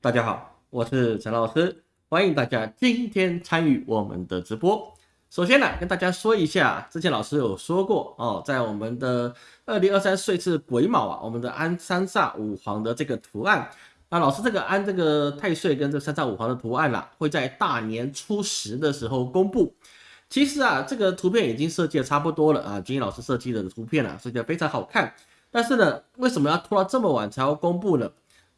大家好，我是陈老师，欢迎大家今天参与我们的直播。首先呢，跟大家说一下，之前老师有说过哦，在我们的二零二三岁次癸卯啊，我们的安三煞五黄的这个图案，那老师这个安这个太岁跟这三煞五黄的图案啦，会在大年初十的时候公布。其实啊，这个图片已经设计的差不多了啊，君毅老师设计的图片啊，设计的非常好看。但是呢，为什么要拖到这么晚才要公布呢？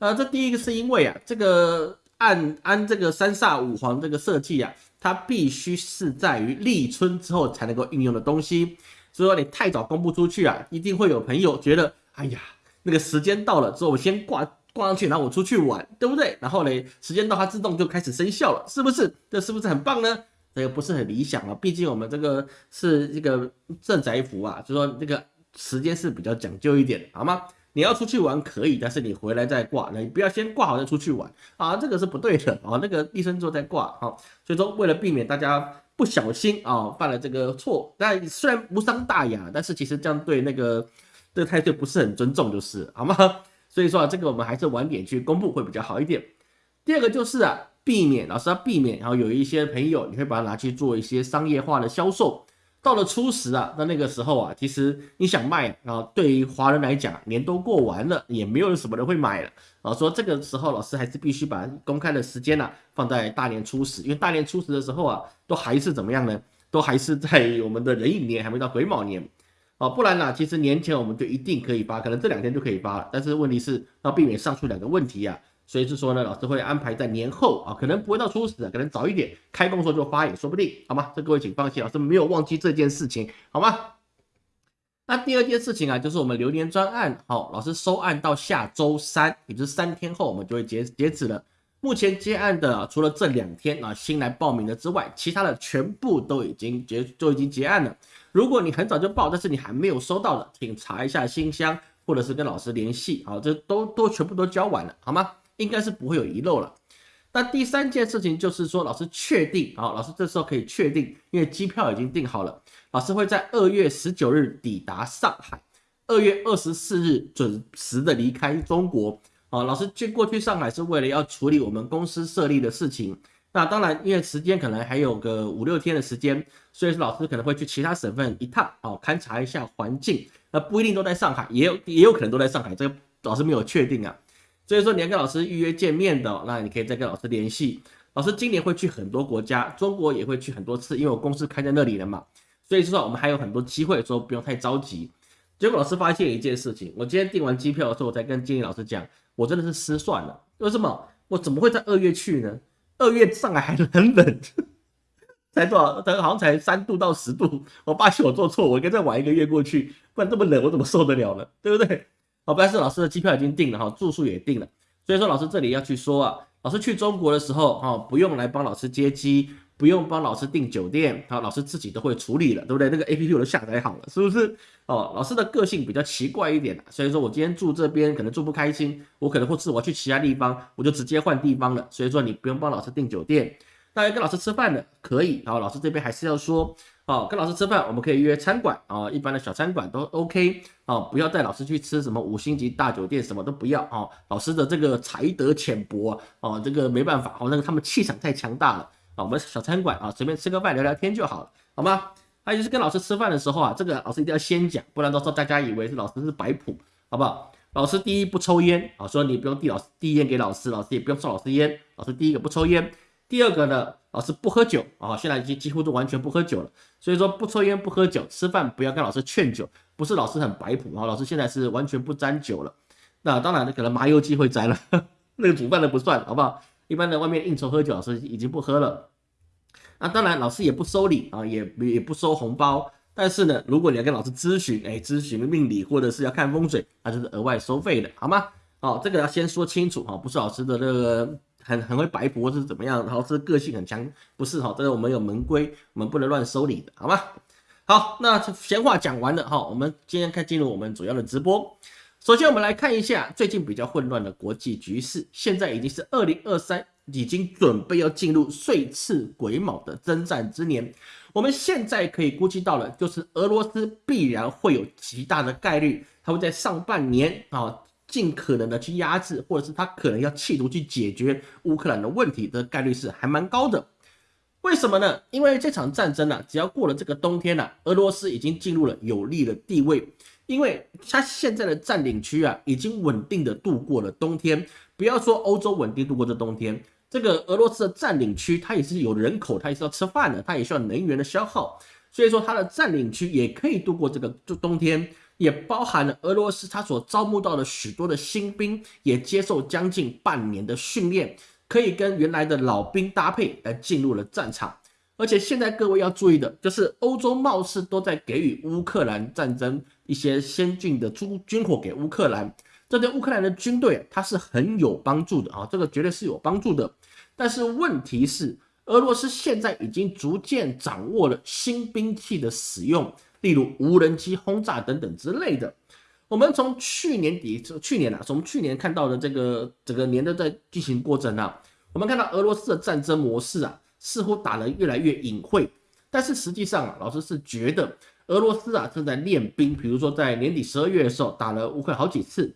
呃，这第一个是因为啊，这个按按这个三煞五黄这个设计啊，它必须是在于立春之后才能够运用的东西。所以说你太早公布出去啊，一定会有朋友觉得，哎呀，那个时间到了之后，我先挂挂上去，然后我出去玩，对不对？然后呢，时间到它自动就开始生效了，是不是？这是不是很棒呢？这个不是很理想啊，毕竟我们这个是这个镇宅符啊，就说这个时间是比较讲究一点，好吗？你要出去玩可以，但是你回来再挂，那你不要先挂好再出去玩啊，这个是不对的啊。那个立身之后再挂啊，所以说为了避免大家不小心啊犯了这个错，但虽然无伤大雅，但是其实这样对那个这个太岁不是很尊重，就是好吗？所以说啊，这个我们还是晚点去公布会比较好一点。第二个就是啊。避免老师要避免，然后有一些朋友你会把它拿去做一些商业化的销售。到了初十啊，那那个时候啊，其实你想卖啊，对于华人来讲，年都过完了，也没有什么人会买了啊。说这个时候老师还是必须把公开的时间呢放在大年初十，因为大年初十的时候啊，都还是怎么样呢？都还是在我们的壬寅年，还没到癸卯年啊。不然呢，其实年前我们就一定可以发，可能这两天就可以发了。但是问题是要避免上述两个问题啊。所以是说呢，老师会安排在年后啊，可能不会到初十，可能早一点开工时候就发也说不定，好吗？这各位请放心，老师没有忘记这件事情，好吗？那第二件事情啊，就是我们流年专案，好，老师收案到下周三，也就是三天后，我们就会截截止了。目前接案的除了这两天啊新来报名的之外，其他的全部都已经结都已经结案了。如果你很早就报，但是你还没有收到的，请查一下信箱，或者是跟老师联系，好，这都都全部都交完了，好吗？应该是不会有遗漏了。那第三件事情就是说，老师确定啊，老师这时候可以确定，因为机票已经订好了，老师会在二月十九日抵达上海，二月二十四日准时的离开中国。啊，老师去过去上海是为了要处理我们公司设立的事情。那当然，因为时间可能还有个五六天的时间，所以说老师可能会去其他省份一趟，哦，勘察一下环境。那不一定都在上海，也有也有可能都在上海，这个老师没有确定啊。所以说你要跟老师预约见面的，那你可以再跟老师联系。老师今年会去很多国家，中国也会去很多次，因为我公司开在那里了嘛。所以说我们还有很多机会，说不用太着急。结果老师发现一件事情，我今天订完机票的时候，我才跟经理老师讲，我真的是失算了。为什么？我怎么会在二月去呢？二月上海还很冷，才多少？才好像才三度到十度。我发现我做错，我应该再晚一个月过去，不然这么冷我怎么受得了呢？对不对？好，但是老师的机票已经定了哈，住宿也定了，所以说老师这里要去说啊，老师去中国的时候哈，不用来帮老师接机，不用帮老师订酒店，好，老师自己都会处理了，对不对？那个 A P P 我都下载好了，是不是？哦，老师的个性比较奇怪一点，所以说我今天住这边可能住不开心，我可能或是我去其他地方，我就直接换地方了，所以说你不用帮老师订酒店，大家跟老师吃饭的可以，好，老师这边还是要说。哦，跟老师吃饭，我们可以约餐馆啊，一般的小餐馆都 OK 啊，不要带老师去吃什么五星级大酒店，什么都不要啊。老师的这个才德浅薄啊，这个没办法，哦，那个他们气场太强大了啊。我们小餐馆啊，随便吃个饭聊聊天就好了，好吗？还有就是跟老师吃饭的时候啊，这个老师一定要先讲，不然到时候大家以为是老师是摆谱，好不好？老师第一不抽烟啊，说你不用递老师递烟给老师，老师也不用送老师烟，老师第一个不抽烟。第二个呢，老师不喝酒啊，现在已经几乎都完全不喝酒了。所以说不抽烟不喝酒，吃饭不要跟老师劝酒，不是老师很摆谱啊，老师现在是完全不沾酒了。那当然，可能麻油鸡会沾了，那个煮饭的不算，好不好？一般的外面应酬喝酒，老师已经不喝了。那当然，老师也不收礼啊，也也不收红包。但是呢，如果你要跟老师咨询，哎，咨询命理或者是要看风水，那就是额外收费的，好吗？好，这个要先说清楚哈，不是老师的那个。很很会白活是怎么样？然后是个性很强，不是哈？这个我们有门规，我们不能乱收礼的，好吗？好，那闲话讲完了哈，我们今天开进入我们主要的直播。首先，我们来看一下最近比较混乱的国际局势。现在已经是二零二三，已经准备要进入岁次癸卯的征战之年。我们现在可以估计到了，就是俄罗斯必然会有极大的概率，它会在上半年啊。尽可能的去压制，或者是他可能要企图去解决乌克兰的问题的概率是还蛮高的。为什么呢？因为这场战争呢，只要过了这个冬天呢，俄罗斯已经进入了有利的地位，因为他现在的占领区啊，已经稳定的度过了冬天。不要说欧洲稳定度过这冬天，这个俄罗斯的占领区，它也是有人口，它也是要吃饭的，它也需要能源的消耗，所以说它的占领区也可以度过这个就冬天，也包含了俄罗斯它所招募到的许多的新兵，也接受将近半年的训练。可以跟原来的老兵搭配来进入了战场，而且现在各位要注意的就是，欧洲貌似都在给予乌克兰战争一些先进的军军火给乌克兰，这对乌克兰的军队它是很有帮助的啊，这个绝对是有帮助的。但是问题是，俄罗斯现在已经逐渐掌握了新兵器的使用，例如无人机轰炸等等之类的。我们从去年底，去年啊，从去年看到的这个整个年的在进行过程啊，我们看到俄罗斯的战争模式啊，似乎打得越来越隐晦。但是实际上啊，老师是觉得俄罗斯啊正在练兵，比如说在年底十二月的时候打了乌克兰好几次，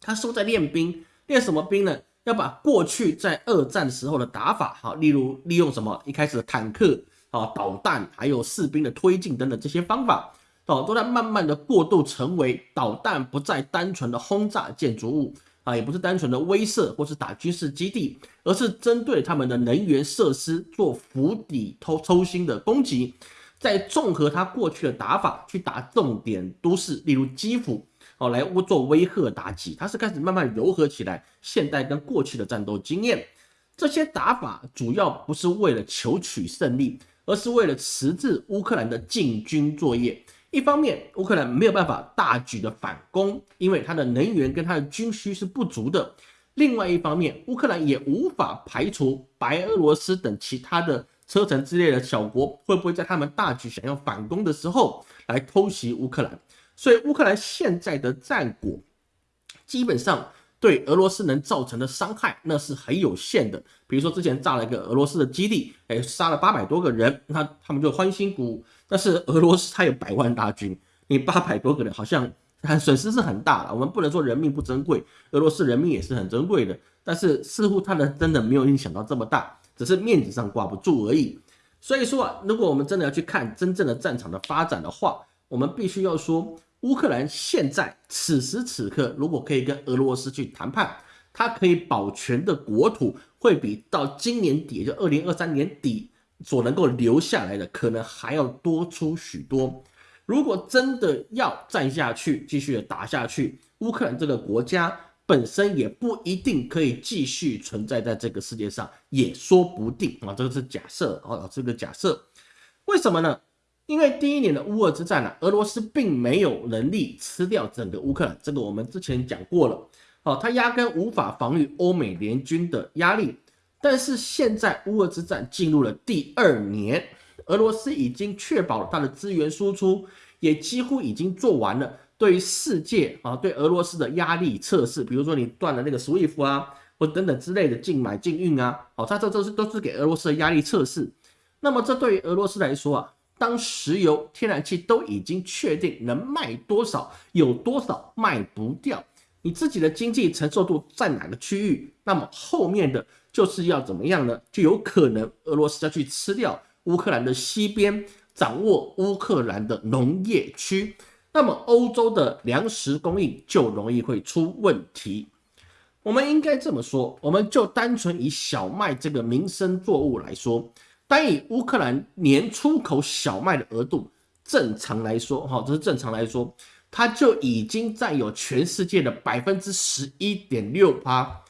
他说在练兵，练什么兵呢？要把过去在二战时候的打法，哈，例如利用什么一开始的坦克啊、导弹，还有士兵的推进等等这些方法。哦，都在慢慢的过渡，成为导弹不再单纯的轰炸建筑物啊，也不是单纯的威慑或是打军事基地，而是针对他们的能源设施做釜底抽抽薪的攻击，再综合他过去的打法去打重点都市，例如基辅哦，来做威吓打击，他是开始慢慢柔和起来现代跟过去的战斗经验，这些打法主要不是为了求取胜利，而是为了迟滞乌克兰的进军作业。一方面，乌克兰没有办法大举的反攻，因为它的能源跟它的军需是不足的；另外一方面，乌克兰也无法排除白俄罗斯等其他的车臣之类的小国会不会在他们大举想要反攻的时候来偷袭乌克兰。所以，乌克兰现在的战果基本上对俄罗斯能造成的伤害那是很有限的。比如说，之前炸了一个俄罗斯的基地，哎，杀了八百多个人，那他们就欢欣鼓舞。但是俄罗斯它有百万大军，你八百多个人好像损失是很大的。我们不能说人命不珍贵，俄罗斯人命也是很珍贵的。但是似乎他的真的没有你想到这么大，只是面子上挂不住而已。所以说啊，如果我们真的要去看真正的战场的发展的话，我们必须要说，乌克兰现在此时此刻如果可以跟俄罗斯去谈判，它可以保全的国土会比到今年底，就二零二三年底。所能够留下来的可能还要多出许多。如果真的要战下去，继续的打下去，乌克兰这个国家本身也不一定可以继续存在在这个世界上，也说不定啊。这个是假设啊，这个假设。为什么呢？因为第一年的乌俄之战呢，俄罗斯并没有能力吃掉整个乌克兰，这个我们之前讲过了。哦，他压根无法防御欧美联军的压力。但是现在乌俄之战进入了第二年，俄罗斯已经确保了它的资源输出，也几乎已经做完了对于世界啊对俄罗斯的压力测试，比如说你断了那个 SWIFT 啊，或等等之类的禁买禁运啊，哦，它这都是都是给俄罗斯的压力测试。那么这对于俄罗斯来说啊，当石油、天然气都已经确定能卖多少，有多少卖不掉，你自己的经济承受度在哪个区域，那么后面的。就是要怎么样呢？就有可能俄罗斯要去吃掉乌克兰的西边，掌握乌克兰的农业区，那么欧洲的粮食供应就容易会出问题。我们应该这么说，我们就单纯以小麦这个民生作物来说，单以乌克兰年出口小麦的额度，正常来说，哈，这是正常来说，它就已经占有全世界的百分之十一点六八。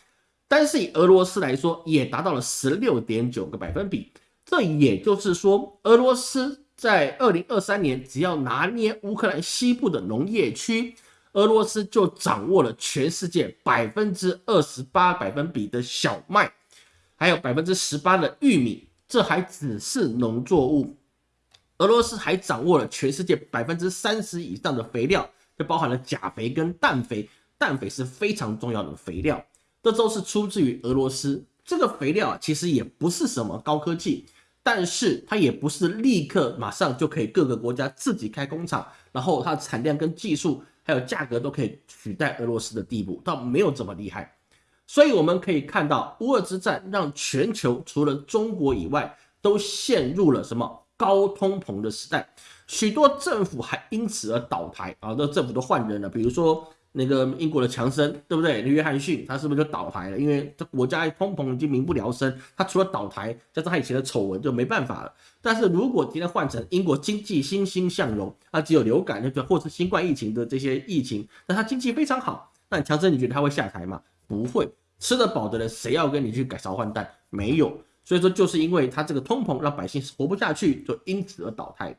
但是以俄罗斯来说，也达到了十六点九个百分比。这也就是说，俄罗斯在二零二三年只要拿捏乌克兰西部的农业区，俄罗斯就掌握了全世界百分之二十八百分比的小麦，还有百分之十八的玉米。这还只是农作物，俄罗斯还掌握了全世界百分之三十以上的肥料，就包含了钾肥跟氮肥。氮肥是非常重要的肥料。这都是出自于俄罗斯。这个肥料啊，其实也不是什么高科技，但是它也不是立刻马上就可以各个国家自己开工厂，然后它的产量跟技术还有价格都可以取代俄罗斯的地步，倒没有这么厉害。所以我们可以看到，乌俄之战让全球除了中国以外，都陷入了什么高通膨的时代，许多政府还因此而倒台啊，那政府都换人了，比如说。那个英国的强生，对不对？约翰逊他是不是就倒台了？因为这国家通膨已经民不聊生，他除了倒台，加上他以前的丑闻就没办法了。但是如果今天换成英国经济欣欣向荣，那只有流感那个或是新冠疫情的这些疫情，那他经济非常好，那强生你觉得他会下台吗？不会，吃得饱的人谁要跟你去改朝换代？没有。所以说就是因为他这个通膨让百姓活不下去，就因此而倒台。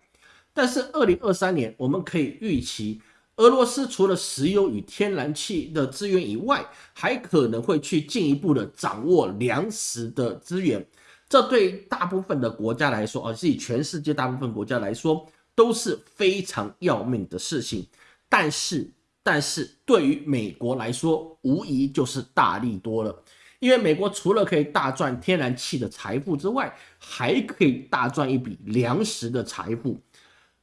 但是二零二三年我们可以预期。俄罗斯除了石油与天然气的资源以外，还可能会去进一步的掌握粮食的资源。这对大部分的国家来说，而是以全世界大部分国家来说，都是非常要命的事情。但是，但是对于美国来说，无疑就是大利多了。因为美国除了可以大赚天然气的财富之外，还可以大赚一笔粮食的财富。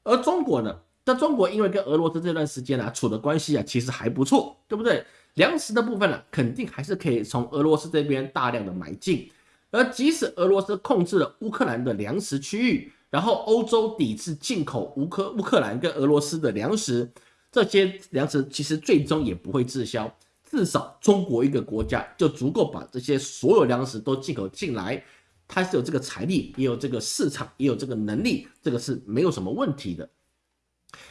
而中国呢？那中国因为跟俄罗斯这段时间呢处的关系啊，其实还不错，对不对？粮食的部分呢，肯定还是可以从俄罗斯这边大量的买进。而即使俄罗斯控制了乌克兰的粮食区域，然后欧洲抵制进口乌克乌克兰跟俄罗斯的粮食，这些粮食其实最终也不会滞销。至少中国一个国家就足够把这些所有粮食都进口进来，它是有这个财力，也有这个市场，也有这个能力，这个是没有什么问题的。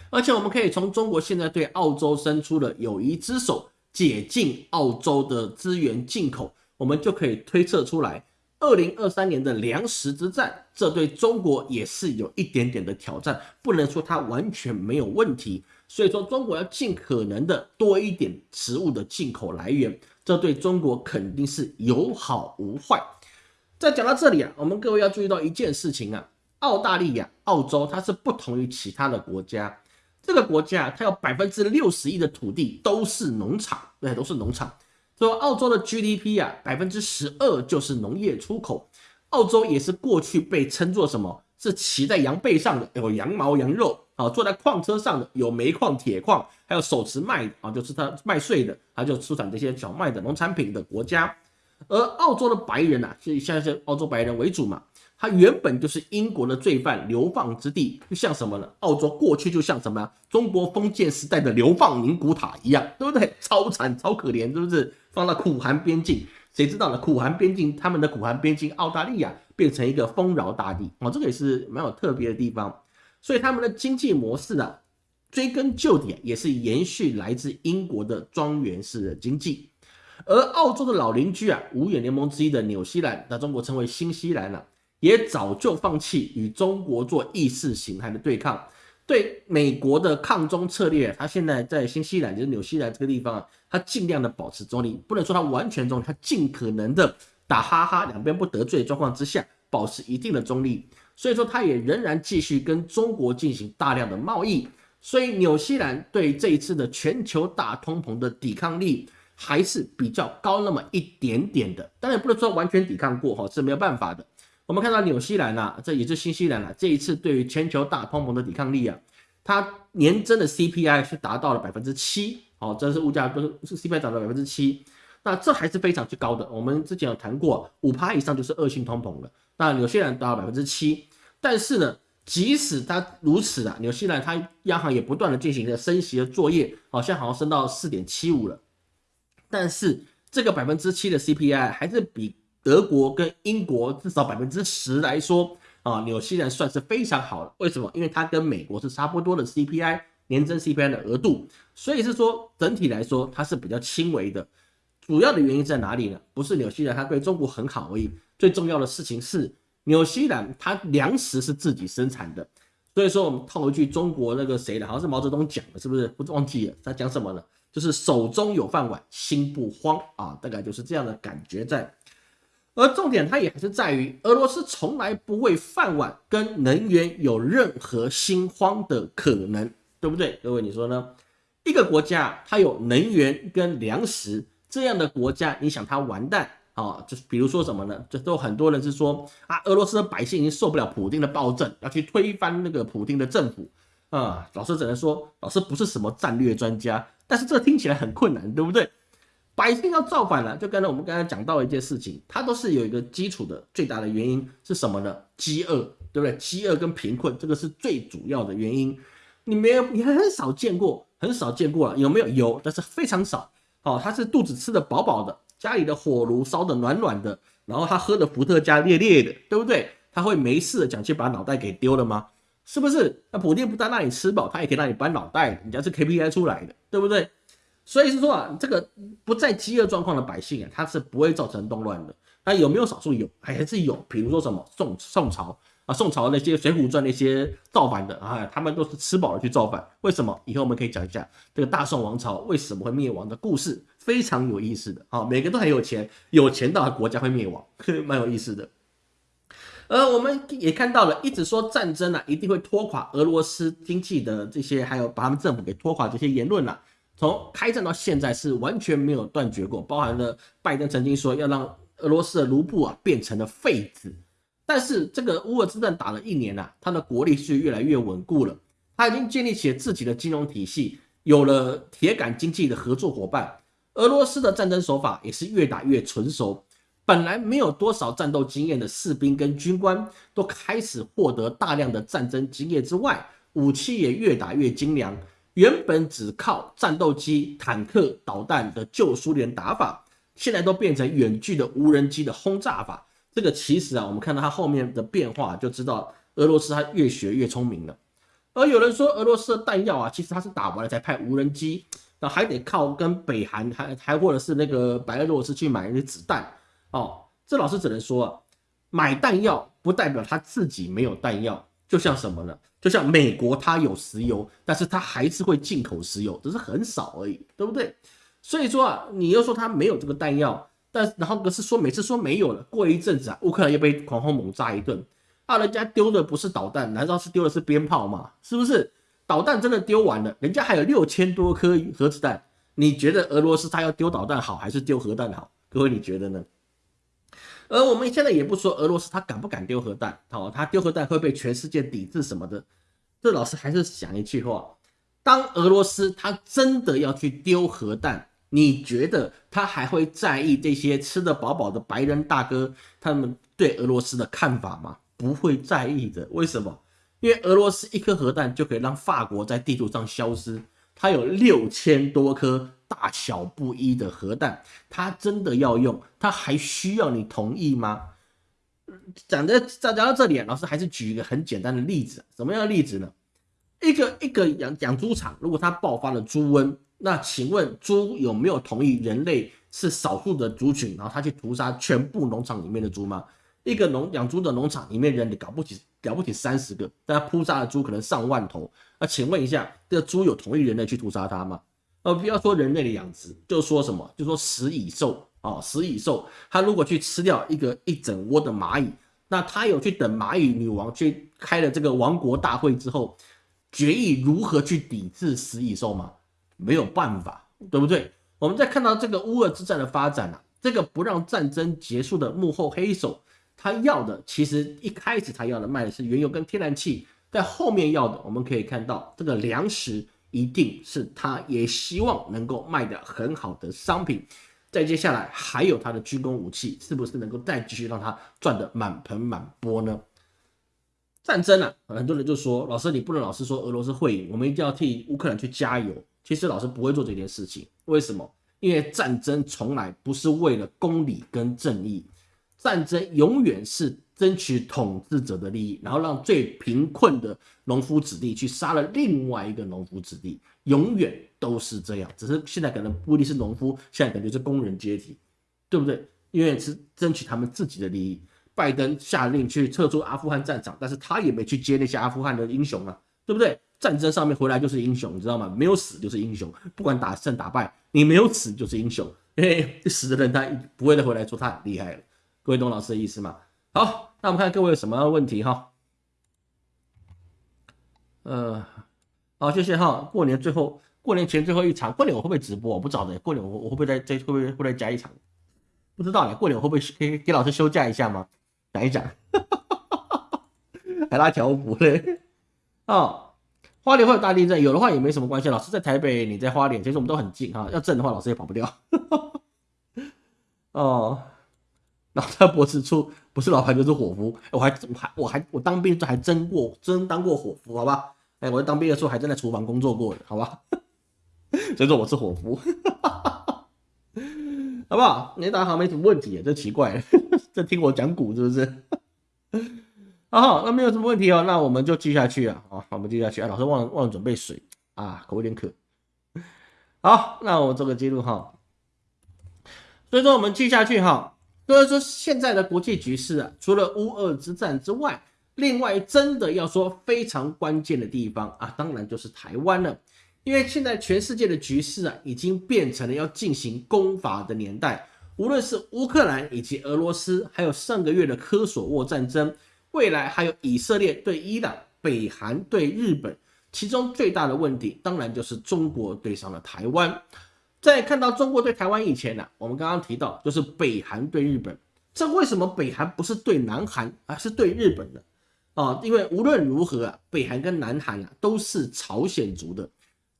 而且我们可以从中国现在对澳洲伸出的友谊之手，解禁澳洲的资源进口，我们就可以推测出来，二零二三年的粮食之战，这对中国也是有一点点的挑战，不能说它完全没有问题。所以说，中国要尽可能的多一点食物的进口来源，这对中国肯定是有好无坏。在讲到这里啊，我们各位要注意到一件事情啊。澳大利亚、澳洲，它是不同于其他的国家。这个国家它有百分之六十亿的土地都是农场，对，都是农场。说澳洲的 GDP 啊，百分之十二就是农业出口。澳洲也是过去被称作什么？是骑在羊背上的，有羊毛、羊肉啊；坐在矿车上的，有煤矿、铁矿，还有手持麦啊，就是它麦穗的，它就出产这些小麦的农产品的国家。而澳洲的白人呐，是现在是澳洲白人为主嘛。它原本就是英国的罪犯流放之地，就像什么呢？澳洲过去就像什么？中国封建时代的流放宁古塔一样，对不对？超惨、超可怜，是不是？放到苦寒边境，谁知道呢？苦寒边境，他们的苦寒边境，澳大利亚变成一个丰饶大地哦，这个也是蛮有特别的地方。所以他们的经济模式啊，追根究底也是延续来自英国的庄园式的经济。而澳洲的老邻居啊，五眼联盟之一的纽西兰，那中国称为新西兰了。也早就放弃与中国做意识形态的对抗，对美国的抗中策略，他现在在新西兰，就是纽西兰这个地方啊，他尽量的保持中立，不能说他完全中立，他尽可能的打哈哈，两边不得罪的状况之下，保持一定的中立。所以说，他也仍然继续跟中国进行大量的贸易。所以，纽西兰对这一次的全球大通膨的抵抗力还是比较高那么一点点的，当然不能说完全抵抗过哈，是没有办法的。我们看到纽西兰啊，这也是新西兰啊，这一次对于全球大通膨的抵抗力啊，它年增的 CPI 是达到了百分之七，哦，这是物价跟是 CPI 涨到百分之七，那这还是非常之高的。我们之前有谈过，五趴以上就是恶性通膨了。那纽西兰达到百分之七，但是呢，即使它如此啊，纽西兰它央行也不断的进行着升息的作业，好像好像升到四点七五了，但是这个百分之七的 CPI 还是比。德国跟英国至少百分之十来说啊，纽西兰算是非常好的。为什么？因为它跟美国是差不多的 CPI 年增 CPI 的额度，所以是说整体来说它是比较轻微的。主要的原因在哪里呢？不是纽西兰它对中国很好而已，最重要的事情是纽西兰它粮食是自己生产的。所以说我们套一句中国那个谁的，好像是毛泽东讲的，是不是？不忘记了他讲什么了？就是手中有饭碗，心不慌啊，大概就是这样的感觉在。而重点，它也还是在于，俄罗斯从来不为饭碗跟能源有任何心慌的可能，对不对？各位，你说呢？一个国家它有能源跟粮食这样的国家，你想它完蛋啊？就是比如说什么呢？这都很多人是说啊，俄罗斯的百姓已经受不了普京的暴政，要去推翻那个普京的政府啊，老师只能说，老师不是什么战略专家，但是这听起来很困难，对不对？百姓要造反了，就刚才我们刚才讲到一件事情，它都是有一个基础的，最大的原因是什么呢？饥饿，对不对？饥饿跟贫困，这个是最主要的原因。你没有，你很少见过，很少见过了，有没有？有，但是非常少。哦，他是肚子吃的饱饱的，家里的火炉烧的暖暖的，然后他喝的伏特加烈烈的，对不对？他会没事的讲去把脑袋给丢了吗？是不是？那普丁不但让你吃饱，他也可以让你搬脑袋，人家是 KPI 出来的，对不对？所以是说啊，这个不在饥饿状况的百姓啊，他是不会造成动乱的。那有没有少数有？还是有？比如说什么宋宋朝。啊，宋朝那些《水浒传》那些造反的啊，他们都是吃饱了去造反。为什么？以后我们可以讲一下这个大宋王朝为什么会灭亡的故事，非常有意思的啊。每个都很有钱，有钱到国家会灭亡，蛮有意思的。呃，我们也看到了，一直说战争啊一定会拖垮俄罗斯经济的这些，还有把他们政府给拖垮这些言论啊，从开战到现在是完全没有断绝过，包含了拜登曾经说要让俄罗斯的卢布啊变成了废纸。但是这个乌俄之战打了一年啊，他的国力是越来越稳固了，他已经建立起自己的金融体系，有了铁杆经济的合作伙伴。俄罗斯的战争手法也是越打越纯熟，本来没有多少战斗经验的士兵跟军官都开始获得大量的战争经验之外，武器也越打越精良。原本只靠战斗机、坦克、导弹的旧苏联打法，现在都变成远距的无人机的轰炸法。这个其实啊，我们看到它后面的变化，就知道俄罗斯它越学越聪明了。而有人说，俄罗斯的弹药啊，其实它是打完了才派无人机，那还得靠跟北韩还还或者是那个白俄罗斯去买那些子弹哦。这老师只能说啊，买弹药不代表他自己没有弹药，就像什么呢？就像美国它有石油，但是它还是会进口石油，只是很少而已，对不对？所以说啊，你又说它没有这个弹药。但然后可是说每次说没有了，过一阵子啊，乌克兰又被狂轰猛炸一顿，啊，人家丢的不是导弹，难道是丢的是鞭炮吗？是不是？导弹真的丢完了，人家还有六千多颗核子弹，你觉得俄罗斯他要丢导弹好，还是丢核弹好？各位你觉得呢？而我们现在也不说俄罗斯他敢不敢丢核弹，好，他丢核弹会被全世界抵制什么的，这老师还是想一句话：当俄罗斯他真的要去丢核弹。你觉得他还会在意这些吃得饱饱的白人大哥他们对俄罗斯的看法吗？不会在意的。为什么？因为俄罗斯一颗核弹就可以让法国在地图上消失。它有六千多颗大小不一的核弹，它真的要用，它还需要你同意吗？讲的讲到这里，老师还是举一个很简单的例子。什么样的例子呢？一个一个养养猪场，如果它爆发了猪瘟。那请问猪有没有同意人类是少数的族群，然后他去屠杀全部农场里面的猪吗？一个农养猪的农场里面人，你搞不起，搞不起三十个，但他扑杀的猪可能上万头。那请问一下，这个猪有同意人类去屠杀它吗？呃，不要说人类的养殖，就说什么，就说食蚁兽啊，食蚁兽，它如果去吃掉一个一整窝的蚂蚁，那它有去等蚂蚁女王去开了这个王国大会之后，决议如何去抵制食蚁兽吗？没有办法，对不对？我们在看到这个乌俄之战的发展啊，这个不让战争结束的幕后黑手，他要的其实一开始他要的卖的是原油跟天然气，在后面要的，我们可以看到这个粮食一定是他也希望能够卖的很好的商品。再接下来还有他的军工武器，是不是能够再继续让他赚得满盆满钵呢？战争啊，很多人就说，老师你不能老是说俄罗斯会赢，我们一定要替乌克兰去加油。其实老师不会做这件事情，为什么？因为战争从来不是为了公理跟正义，战争永远是争取统治者的利益，然后让最贫困的农夫子弟去杀了另外一个农夫子弟，永远都是这样。只是现在可能不一定是农夫，现在可能是工人阶级，对不对？因为是争取他们自己的利益。拜登下令去撤出阿富汗战场，但是他也没去接那些阿富汗的英雄啊，对不对？战争上面回来就是英雄，你知道吗？没有死就是英雄，不管打胜打败，你没有死就是英雄。嘿，死的人他不会再回来说他很厉害了。各位懂老师的意思吗？好，那我们看各位有什么问题哈？呃，好，谢谢哈。过年最后，过年前最后一场，过年我会不会直播？我不知道的。过年我我会不会再再会不会会再加一场？不知道嘞。过年我会不会可以给老师休假一下吗？讲一讲，还拉条幅嘞？哦。花莲会有大地震，有的话也没什么关系。老师在台北，你在花莲，其实我们都很近哈。要震的话，老师也跑不掉。哦，然后他脖子处不是老板就是伙夫，我还我还我还我当兵还真过真当过伙夫，好吧？哎，我在当兵的时候还真在厨房工作过的，好吧？所以说我是伙夫，好不好？你打好没什么问题，这奇怪，这听我讲股是不是？好，那没有什么问题哦，那我们就继下去啊。好，我们继下去啊。老师忘了忘了准备水啊，口有点渴。好，那我做个记录哈。所以说我们记下去哈。所以说现在的国际局势啊，除了乌俄之战之外，另外真的要说非常关键的地方啊，当然就是台湾了。因为现在全世界的局势啊，已经变成了要进行攻伐的年代。无论是乌克兰以及俄罗斯，还有上个月的科索沃战争。未来还有以色列对伊朗、北韩对日本，其中最大的问题当然就是中国对上了台湾。在看到中国对台湾以前呢，我们刚刚提到就是北韩对日本。这为什么北韩不是对南韩，而是对日本呢？啊，因为无论如何啊，北韩跟南韩啊都是朝鲜族的。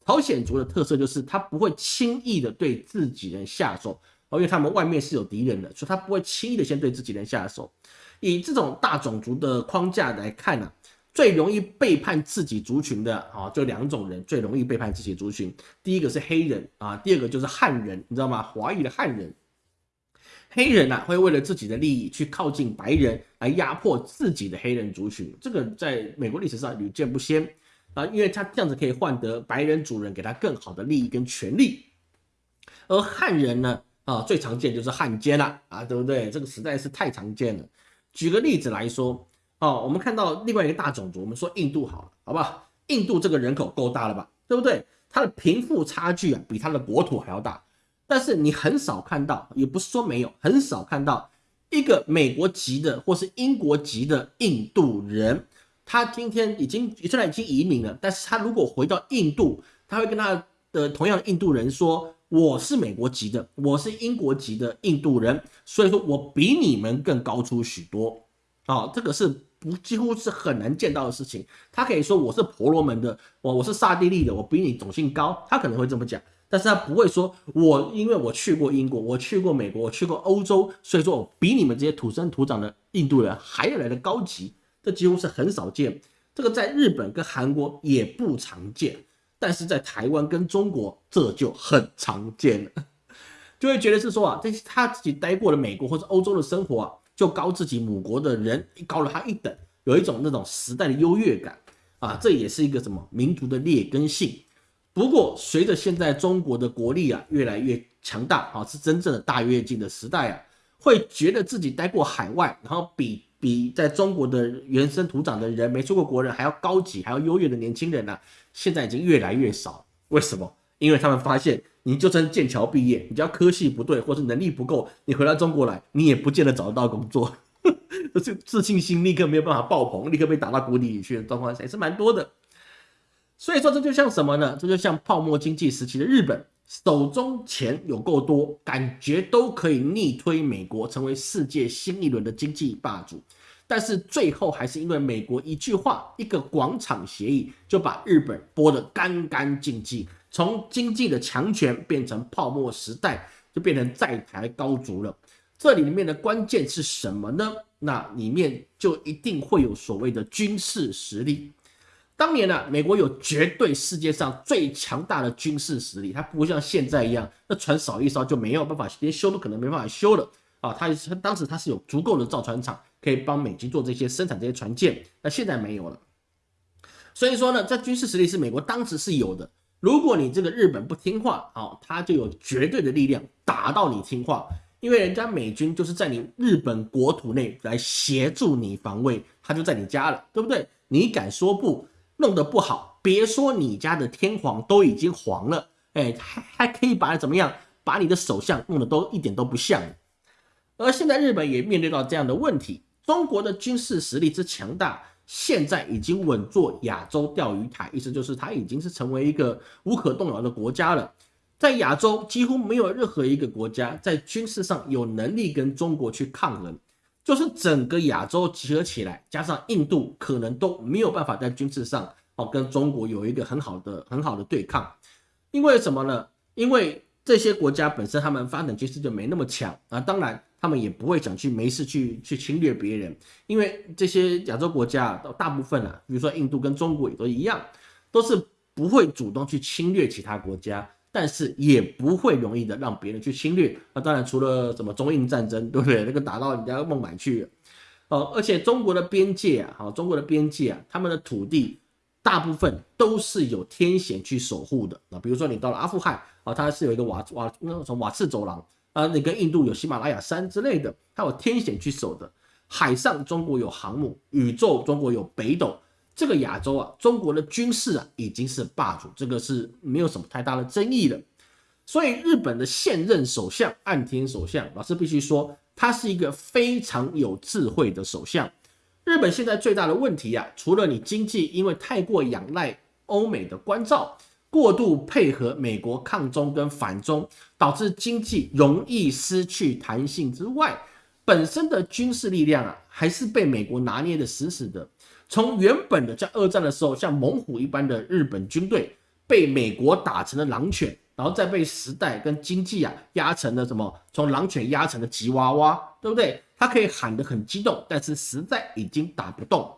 朝鲜族的特色就是他不会轻易的对自己人下手，因为他们外面是有敌人的，所以他不会轻易的先对自己人下手。以这种大种族的框架来看呢，最容易背叛自己族群的啊，就两种人最容易背叛自己族群。第一个是黑人啊，第二个就是汉人，你知道吗？华裔的汉人，黑人呢会为了自己的利益去靠近白人，来压迫自己的黑人族群。这个在美国历史上屡见不鲜啊，因为他这样子可以换得白人主人给他更好的利益跟权利。而汉人呢啊，最常见就是汉奸了啊，对不对？这个实在是太常见了。举个例子来说，哦，我们看到另外一个大种族，我们说印度好了，好不好？印度这个人口够大了吧，对不对？它的贫富差距啊，比它的国土还要大。但是你很少看到，也不是说没有，很少看到一个美国籍的或是英国籍的印度人，他今天已经虽然已经移民了，但是他如果回到印度，他会跟他的同样的印度人说。我是美国籍的，我是英国籍的印度人，所以说我比你们更高出许多啊！这个是不几乎是很难见到的事情。他可以说我是婆罗门的，我我是刹帝利的，我比你种姓高，他可能会这么讲，但是他不会说我因为我去过英国，我去过美国，我去过欧洲，所以说我比你们这些土生土长的印度人还要来的高级。这几乎是很少见，这个在日本跟韩国也不常见。但是在台湾跟中国这就很常见了，就会觉得是说啊，这他自己待过了美国或者欧洲的生活啊，就高自己母国的人高了他一等，有一种那种时代的优越感啊，这也是一个什么民族的劣根性。不过随着现在中国的国力啊越来越强大啊，是真正的大跃进的时代啊，会觉得自己待过海外，然后比。比在中国的原生土长的人没出过国人还要高级、还要优越的年轻人呢，现在已经越来越少。为什么？因为他们发现，你就算剑桥毕业，你只要科系不对或是能力不够，你回到中国来，你也不见得找得到工作。这自信心立刻没有办法爆棚，立刻被打到谷底里去的状况还是蛮多的。所以说，这就像什么呢？这就像泡沫经济时期的日本。手中钱有够多，感觉都可以逆推美国成为世界新一轮的经济霸主，但是最后还是因为美国一句话，一个广场协议，就把日本剥得干干净净，从经济的强权变成泡沫时代，就变成债台高筑了。这里面的关键是什么呢？那里面就一定会有所谓的军事实力。当年呢，美国有绝对世界上最强大的军事实力，它不会像现在一样，那船少一艘就没有办法，连修都可能没办法修了啊！它它当时它是有足够的造船厂可以帮美军做这些生产这些船舰，那现在没有了。所以说呢，这军事实力是美国当时是有的。如果你这个日本不听话，好，他就有绝对的力量打到你听话，因为人家美军就是在你日本国土内来协助你防卫，他就在你家了，对不对？你敢说不？弄得不好，别说你家的天皇都已经黄了，哎，还还可以把怎么样，把你的首相弄得都一点都不像。而现在日本也面对到这样的问题，中国的军事实力之强大，现在已经稳坐亚洲钓鱼台，意思就是它已经是成为一个无可动摇的国家了。在亚洲几乎没有任何一个国家在军事上有能力跟中国去抗衡。就是整个亚洲集合起来，加上印度，可能都没有办法在军事上哦，跟中国有一个很好的很好的对抗。因为什么呢？因为这些国家本身他们发展趋势就没那么强啊，当然他们也不会想去没事去去侵略别人，因为这些亚洲国家大部分啊，比如说印度跟中国也都一样，都是不会主动去侵略其他国家。但是也不会容易的让别人去侵略。那当然，除了什么中印战争，对不对？那个打到人家孟买去，哦，而且中国的边界啊，好，中国的边界啊，他们的土地大部分都是有天险去守护的啊。比如说你到了阿富汗啊，它是有一个瓦瓦那种瓦刺走廊啊，你跟印度有喜马拉雅山之类的，它有天险去守的。海上中国有航母，宇宙中国有北斗。这个亚洲啊，中国的军事啊已经是霸主，这个是没有什么太大的争议的。所以日本的现任首相岸田首相，老师必须说，他是一个非常有智慧的首相。日本现在最大的问题啊，除了你经济因为太过仰赖欧美的关照，过度配合美国抗中跟反中，导致经济容易失去弹性之外，本身的军事力量啊，还是被美国拿捏的死死的。从原本的在二战的时候像猛虎一般的日本军队，被美国打成了狼犬，然后再被时代跟经济啊压成了什么？从狼犬压成了吉娃娃，对不对？他可以喊得很激动，但是实在已经打不动，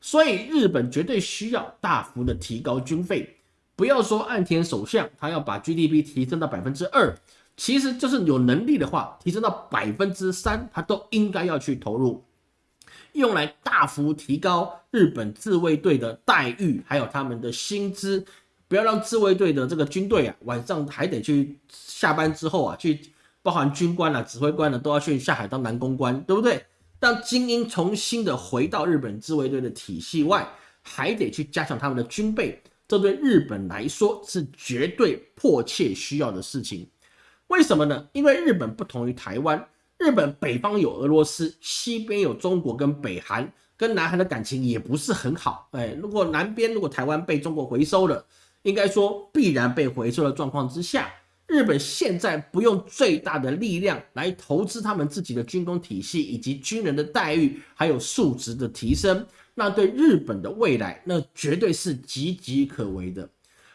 所以日本绝对需要大幅的提高军费。不要说岸田首相他要把 GDP 提升到百分之二，其实就是有能力的话，提升到百分之三，他都应该要去投入。用来大幅提高日本自卫队的待遇，还有他们的薪资，不要让自卫队的这个军队啊，晚上还得去下班之后啊，去包含军官啊、指挥官呢，都要去下海当男公关，对不对？让精英重新的回到日本自卫队的体系外，还得去加强他们的军备，这对日本来说是绝对迫切需要的事情。为什么呢？因为日本不同于台湾。日本北方有俄罗斯，西边有中国跟北韩，跟南韩的感情也不是很好。哎，如果南边如果台湾被中国回收了，应该说必然被回收的状况之下，日本现在不用最大的力量来投资他们自己的军工体系以及军人的待遇，还有素质的提升，那对日本的未来那绝对是岌岌可危的。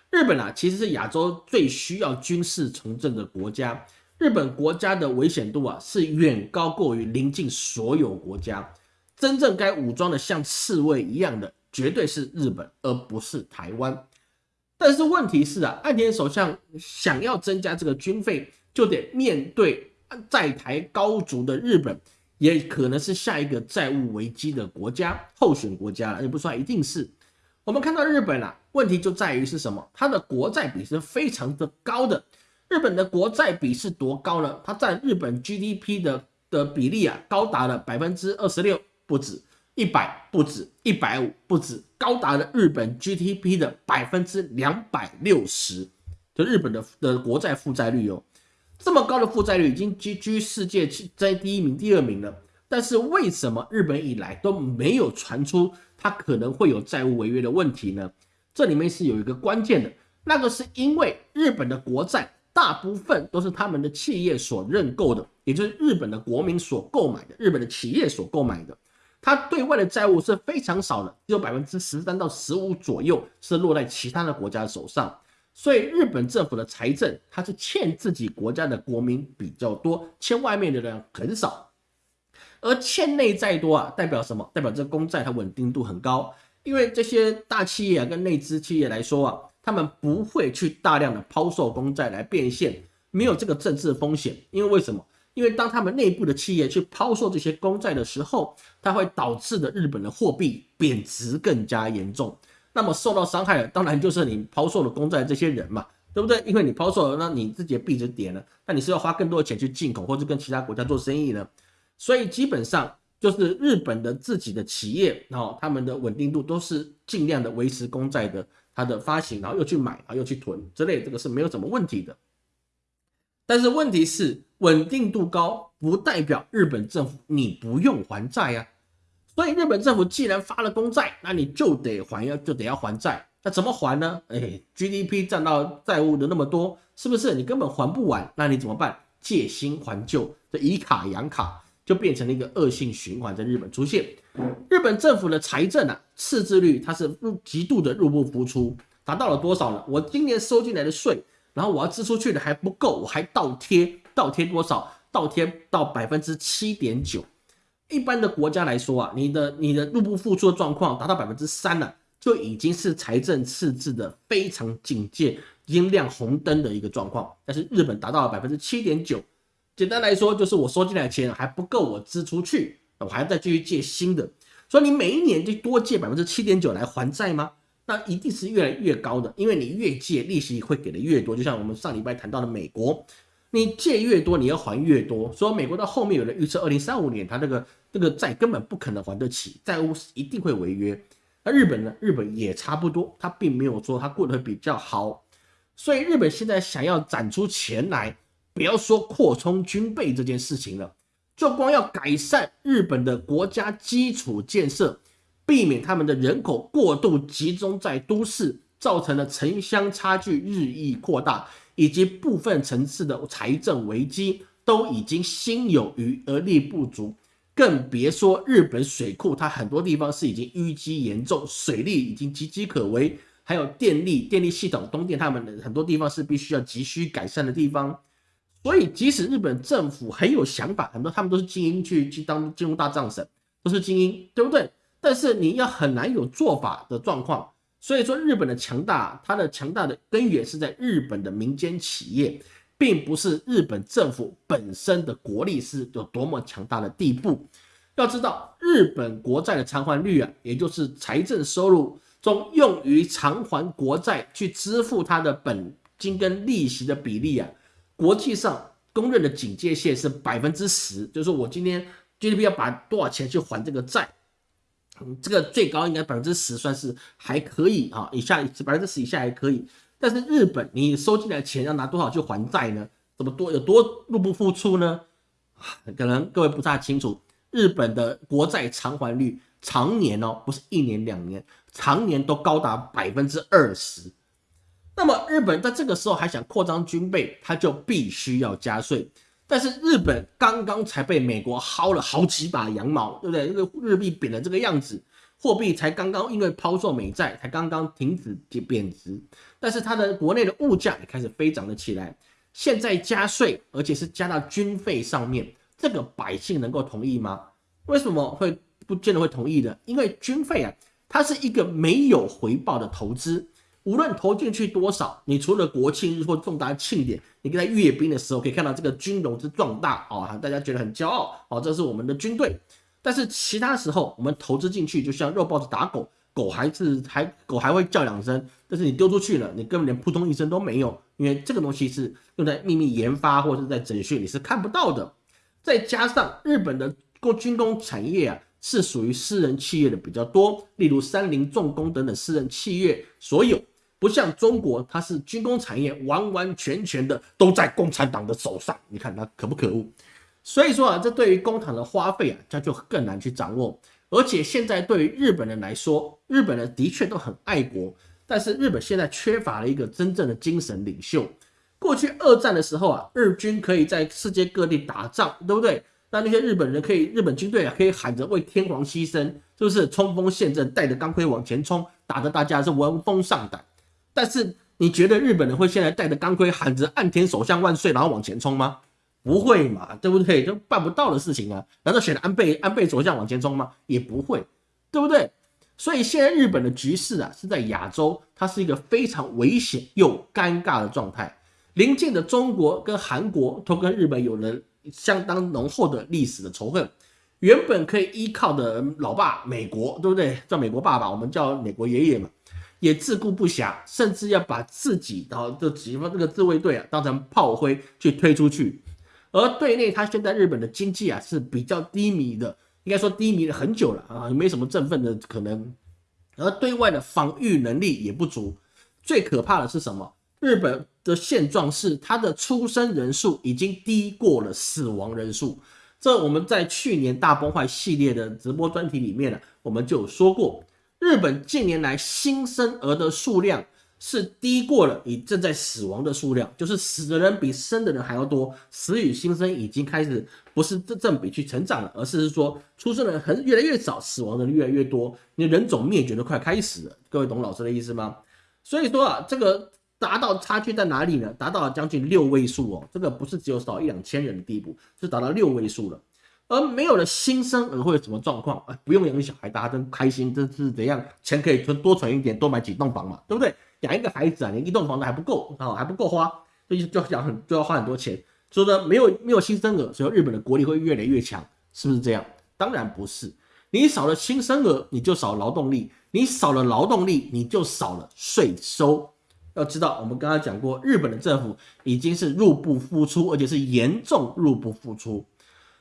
日本啊，其实是亚洲最需要军事重振的国家。日本国家的危险度啊，是远高过于邻近所有国家。真正该武装的像刺猬一样的，绝对是日本，而不是台湾。但是问题是啊，岸田首相想要增加这个军费，就得面对在台高筑的日本，也可能是下一个债务危机的国家候选国家，也不算一定是。我们看到日本啊，问题就在于是什么？它的国债比是非常的高的。日本的国债比是多高呢？它占日本 GDP 的的比例啊，高达了百分之二十六，不止一百，不止一百五，不止，高达了日本 GDP 的百分之两百六十。就日本的的国债负债率哦，这么高的负债率已经居居世界在第一名、第二名了。但是为什么日本以来都没有传出它可能会有债务违约的问题呢？这里面是有一个关键的，那个是因为日本的国债。大部分都是他们的企业所认购的，也就是日本的国民所购买的，日本的企业所购买的。它对外的债务是非常少的，只有百分之十三到十五左右是落在其他的国家手上。所以日本政府的财政，它是欠自己国家的国民比较多，欠外面的人很少。而欠内债多啊，代表什么？代表这个公债它稳定度很高，因为这些大企业啊跟内资企业来说啊。他们不会去大量的抛售公债来变现，没有这个政治风险。因为为什么？因为当他们内部的企业去抛售这些公债的时候，它会导致的日本的货币贬值更加严重。那么受到伤害的当然就是你抛售的公债这些人嘛，对不对？因为你抛售了，那你自己的币值跌了，那你是要花更多的钱去进口或者跟其他国家做生意呢？所以基本上就是日本的自己的企业，然后他们的稳定度都是尽量的维持公债的。它的发行，然后又去买，啊，又去囤之类，这个是没有什么问题的。但是问题是稳定度高，不代表日本政府你不用还债呀。所以日本政府既然发了公债，那你就得还要就得要还债。那怎么还呢？哎，GDP 占到债务的那么多，是不是你根本还不完？那你怎么办？借新还旧，这以卡养卡，就变成了一个恶性循环，在日本出现。日本政府的财政啊，赤字率它是入极度的入不敷出，达到了多少呢？我今年收进来的税，然后我要支出去的还不够，我还倒贴，倒贴多少？倒贴到百分之七点九。一般的国家来说啊，你的你的入不敷出的状况达到百分之三了，就已经是财政赤字的非常警戒、已经亮红灯的一个状况。但是日本达到了百分之七点九。简单来说，就是我收进来的钱还不够我支出去，我还要再继续借新的。所以你每一年就多借百分之七点九来还债吗？那一定是越来越高的，因为你越借利息会给的越多。就像我们上礼拜谈到的美国，你借越多，你要还越多。所以美国到后面有人预测，二零三五年他这个这个债根本不可能还得起，债务一定会违约。那日本呢？日本也差不多，他并没有说他过得比较好。所以日本现在想要攒出钱来。不要说扩充军备这件事情了，就光要改善日本的国家基础建设，避免他们的人口过度集中在都市，造成了城乡差距日益扩大，以及部分城市的财政危机都已经心有余而力不足，更别说日本水库，它很多地方是已经淤积严重，水利已经岌岌可危，还有电力电力系统，东电他们的很多地方是必须要急需改善的地方。所以，即使日本政府很有想法，很多他们都是精英去去当金融大藏省，都是精英，对不对？但是你要很难有做法的状况。所以说，日本的强大，它的强大的根源是在日本的民间企业，并不是日本政府本身的国力是有多么强大的地步。要知道，日本国债的偿还率啊，也就是财政收入中用于偿还国债去支付它的本金跟利息的比例啊。国际上公认的警戒线是百分之十，就是我今天 GDP 要把多少钱去还这个债，嗯，这个最高应该百分之十算是还可以啊，以下百分之十以下还可以。但是日本你收进来的钱要拿多少去还债呢？怎么多有多入不敷出呢？可能各位不大清楚，日本的国债偿还率常年哦，不是一年两年，常年都高达百分之二十。那么日本在这个时候还想扩张军备，他就必须要加税。但是日本刚刚才被美国薅了好几把羊毛，对不对？这个日币贬的这个样子，货币才刚刚因为抛售美债才刚刚停止贬值，但是它的国内的物价也开始飞涨了起来。现在加税，而且是加到军费上面，这个百姓能够同意吗？为什么会不见得会同意的？因为军费啊，它是一个没有回报的投资。无论投进去多少，你除了国庆日或重大庆典，你在阅兵的时候可以看到这个军容之壮大哦，大家觉得很骄傲哦，这是我们的军队。但是其他时候，我们投资进去就像肉包子打狗，狗还是还狗还会叫两声，但是你丢出去了，你根本连扑通一声都没有，因为这个东西是用在秘密研发或者是在整训，你是看不到的。再加上日本的工军工产业啊，是属于私人企业的比较多，例如三菱重工等等私人企业所有。不像中国，它是军工产业完完全全的都在共产党的手上，你看它可不可恶？所以说啊，这对于工厂的花费啊，它就更难去掌握。而且现在对于日本人来说，日本人的确都很爱国，但是日本现在缺乏了一个真正的精神领袖。过去二战的时候啊，日军可以在世界各地打仗，对不对？那那些日本人可以，日本军队啊，可以喊着为天皇牺牲，就是冲锋陷阵，带着钢盔往前冲，打得大家是闻风丧胆。但是你觉得日本人会现在带着钢盔喊着岸田首相万岁，然后往前冲吗？不会嘛，对不对？就办不到的事情啊！难道选安倍安倍首相往前冲吗？也不会，对不对？所以现在日本的局势啊，是在亚洲，它是一个非常危险又尴尬的状态。邻近的中国跟韩国都跟日本有了相当浓厚的历史的仇恨，原本可以依靠的老爸美国，对不对？叫美国爸爸，我们叫美国爷爷嘛。也自顾不暇，甚至要把自己的这几方这个自卫队啊当成炮灰去推出去。而对内，他现在日本的经济啊是比较低迷的，应该说低迷了很久了啊，没什么振奋的可能。而对外的防御能力也不足。最可怕的是什么？日本的现状是，它的出生人数已经低过了死亡人数。这我们在去年大崩坏系列的直播专题里面呢，我们就说过。日本近年来新生儿的数量是低过了你正在死亡的数量，就是死的人比生的人还要多，死与新生已经开始不是正正比去成长了，而是说出生的人很越来越少，死亡的人越来越多，你人种灭绝的快开始了。各位懂老师的意思吗？所以说啊，这个达到差距在哪里呢？达到了将近六位数哦，这个不是只有少一两千人的地步，是达到六位数了。而没有了新生儿会有什么状况？啊，不用养小孩，大家真开心，这是怎样？钱可以存多存一点，多买几栋房嘛，对不对？养一个孩子啊，连一栋房子还不够啊，还不够花，所以就要很就要花很多钱。所以呢，没有没有新生儿，所以日本的国力会越来越强，是不是这样？当然不是，你少了新生儿，你就少劳动力，你少了劳动力，你就少了税收。要知道，我们刚刚讲过，日本的政府已经是入不敷出，而且是严重入不敷出。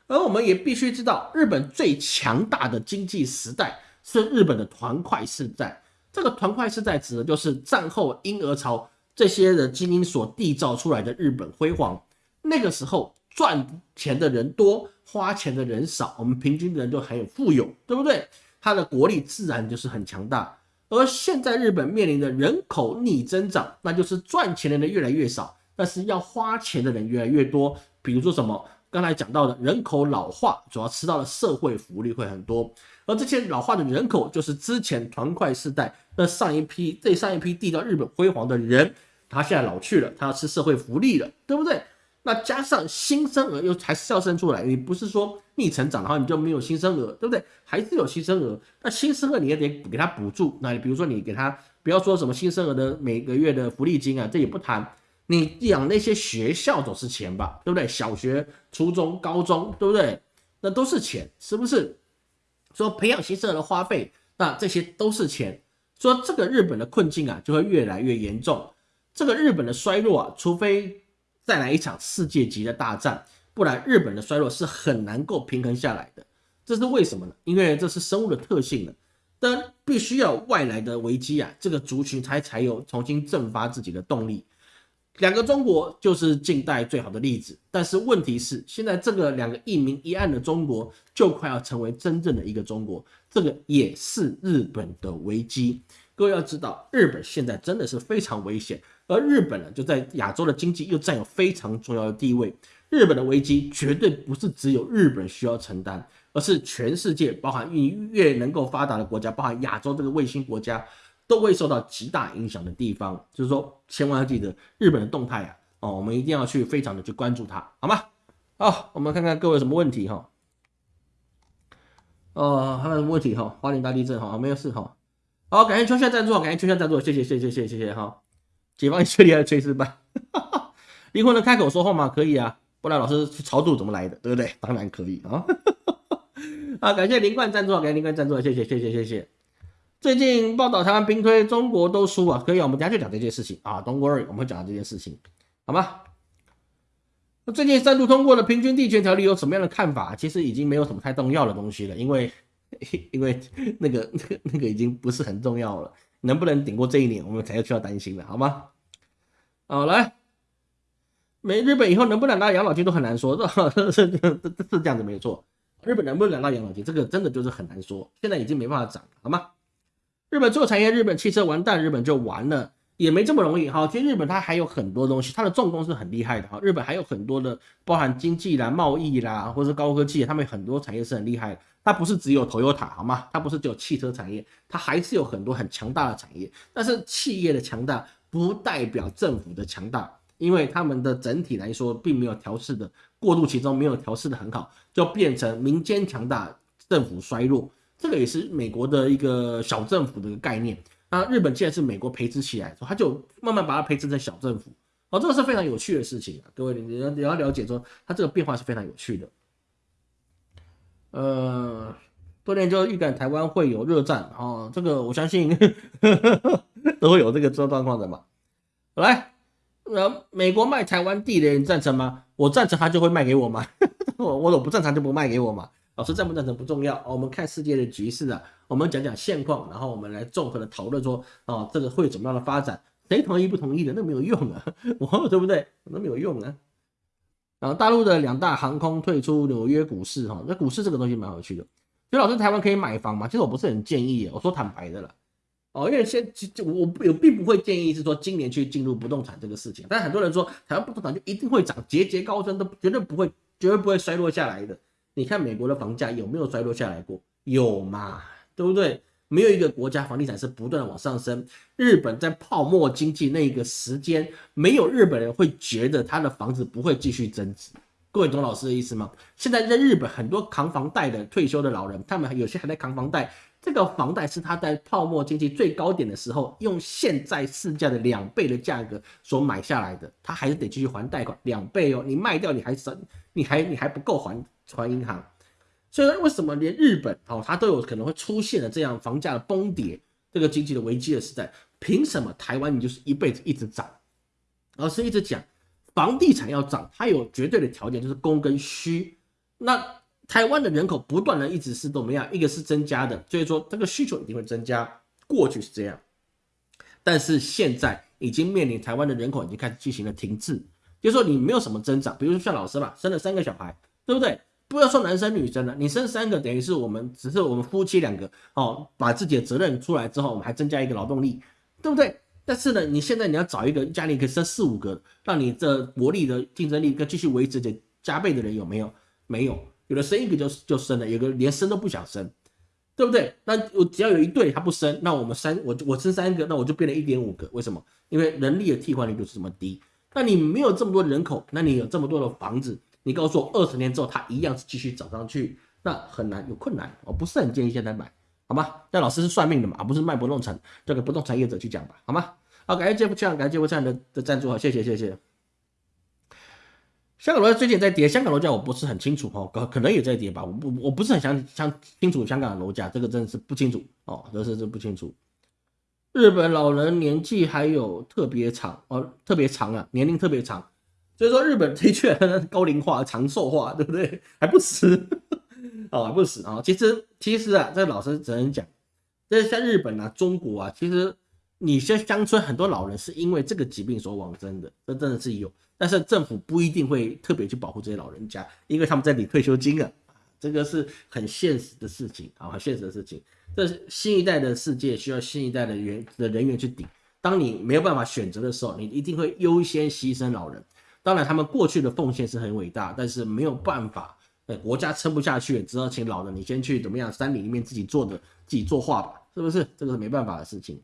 而我们也必须知道，日本最强大的经济时代是日本的团块时代。这个团块时代指的就是战后婴儿潮这些的精英所缔造出来的日本辉煌。那个时候赚钱的人多，花钱的人少，我们平均的人就很有富有，对不对？它的国力自然就是很强大。而现在日本面临的人口逆增长，那就是赚钱的人越来越少，但是要花钱的人越来越多。比如说什么？刚才讲到的人口老化，主要吃到的社会福利会很多，而这些老化的人口，就是之前团块世代那上一批、这上一批缔造日本辉煌的人，他现在老去了，他要吃社会福利了，对不对？那加上新生儿又还是要生出来，你不是说逆成长的话，你就没有新生儿，对不对？还是有新生儿，那新生儿你也得给他补助，那你比如说你给他，不要说什么新生儿的每个月的福利金啊，这也不谈。你养那些学校都是钱吧，对不对？小学、初中、高中，对不对？那都是钱，是不是？说培养新生的花费，那这些都是钱。说这个日本的困境啊，就会越来越严重。这个日本的衰弱啊，除非再来一场世界级的大战，不然日本的衰弱是很难够平衡下来的。这是为什么呢？因为这是生物的特性了。但必须要外来的危机啊，这个族群才才有重新振发自己的动力。两个中国就是近代最好的例子，但是问题是，现在这个两个一明一暗的中国就快要成为真正的一个中国，这个也是日本的危机。各位要知道，日本现在真的是非常危险，而日本呢，就在亚洲的经济又占有非常重要的地位。日本的危机绝对不是只有日本需要承担，而是全世界，包含越越能够发达的国家，包含亚洲这个卫星国家。都会受到极大影响的地方，就是说，千万要记得日本的动态啊！哦，我们一定要去非常的去关注它，好吗？好，我们看看各位什么问题哈？哦，还有什么问题哈？花莲大地震哈？没有事哈？好，感谢秋夏赞助，感谢秋夏赞助，谢谢，谢谢，谢谢，谢谢哈！解放你最厉害的炊事班，离婚能开口说话吗？可以啊，不然老师炒作怎么来的？对不对？当然可以啊！啊，感谢林冠赞助，感谢林冠赞助，谢谢，谢谢，谢谢。最近报道台湾兵推中国都输啊，可以，我们等下就讲这件事情啊，Don't worry，我们会讲到这件事情，好吗？那最近三度通过的平均地权条例有什么样的看法？其实已经没有什么太重要的东西了，因为因为那个那个那个已经不是很重要了，能不能顶过这一年，我们才要需要担心了，好吗？好，来，美日本以后能不能拿到养老金都很难说，是是是这样子没错，日本能不能拿到养老金，这个真的就是很难说，现在已经没办法涨，好吗？日本做产业，日本汽车完蛋，日本就完了，也没这么容易哈。其实日本它还有很多东西，它的重工是很厉害的哈。日本还有很多的，包含经济啦、贸易啦，或者是高科技，他们很多产业是很厉害的。它不是只有 Toyota 好吗？它不是只有汽车产业，它还是有很多很强大的产业。但是企业的强大不代表政府的强大，因为他们的整体来说并没有调试的过渡其中没有调试的很好，就变成民间强大，政府衰弱。这个也是美国的一个小政府的一个概念。那日本既然是美国培植起来，他就慢慢把它培植成小政府。哦，这个是非常有趣的事情啊，各位你要你要了解说，它这个变化是非常有趣的。呃，多年就预感台湾会有热战哦，这个我相信 都会有这个这状况的嘛。来，呃，美国卖台湾地的你赞成吗？我赞成，他就会卖给我吗？我我不赞成就不卖给我嘛。老师赞不赞成不重要，我们看世界的局势啊，我们讲讲现况，然后我们来综合的讨论说，啊，这个会怎么样的发展？谁同意不同意的，那没有用啊，我对不对？那没有用啊。然后大陆的两大航空退出纽约股市，哈，那股市这个东西蛮有趣的。所以老师，台湾可以买房吗？其实我不是很建议，我说坦白的了。哦，因为现就我我并不会建议是说今年去进入不动产这个事情，但很多人说台湾不动产就一定会涨，节节高升，都绝对不会，绝对不会衰落下来的。你看美国的房价有没有衰落下来过？有嘛，对不对？没有一个国家房地产是不断的往上升。日本在泡沫经济那个时间，没有日本人会觉得他的房子不会继续增值。各位懂老师的意思吗？现在在日本很多扛房贷的退休的老人，他们有些还在扛房贷。这个房贷是他在泡沫经济最高点的时候，用现在市价的两倍的价格所买下来的，他还是得继续还贷款两倍哦。你卖掉你还省，你还你还不够还还银行。所以说，为什么连日本哦，它都有可能会出现了这样房价的崩跌，这个经济的危机的时代，凭什么台湾你就是一辈子一直涨？老师一直讲，房地产要涨，它有绝对的条件，就是供跟需。那台湾的人口不断的一直是怎么样？一个是增加的，所以说这个需求一定会增加。过去是这样，但是现在已经面临台湾的人口已经开始进行了停滞，就是说你没有什么增长。比如说像老师吧，生了三个小孩，对不对？不要说男生女生了，你生三个等于是我们只是我们夫妻两个哦，把自己的责任出来之后，我们还增加一个劳动力，对不对？但是呢，你现在你要找一个家里可以生四五个，让你这国力的竞争力跟继续维持着加倍的人有没有？没有，有的生一个就就生了，有个连生都不想生，对不对？那我只要有一对他不生，那我们三我我生三个，那我就变成一点五个，为什么？因为人力的替换率就是这么低。那你没有这么多人口，那你有这么多的房子？你告诉我，二十年之后它一样是继续涨上去，那很难有困难，我不是很建议现在买，好吗？那老师是算命的嘛，不是卖不动产，交给不动产业者去讲吧，好吗？好，感谢杰夫酱，感谢杰夫酱的的赞助，好，谢谢谢谢。香港楼价最近在跌，香港楼价我不是很清楚哦，可可能也在跌吧，我不我不是很想想清楚香港的楼价，这个真的是不清楚哦，这是是不清楚。日本老人年纪还有特别长哦，特别长啊，年龄特别长。所以说日本的确高龄化、长寿化，对不对？还不死 哦，还不死啊！其实其实啊，这老师只能讲，这像日本啊、中国啊，其实你像乡村很多老人是因为这个疾病所往生的，这真的是有。但是政府不一定会特别去保护这些老人家，因为他们在领退休金啊，这个是很现实的事情啊，很现实的事情。这新一代的世界需要新一代的员的人员去顶。当你没有办法选择的时候，你一定会优先牺牲老人。当然，他们过去的奉献是很伟大，但是没有办法，呃，国家撑不下去，只好请老人你先去怎么样，山里里面自己做的，自己作画吧，是不是？这个是没办法的事情。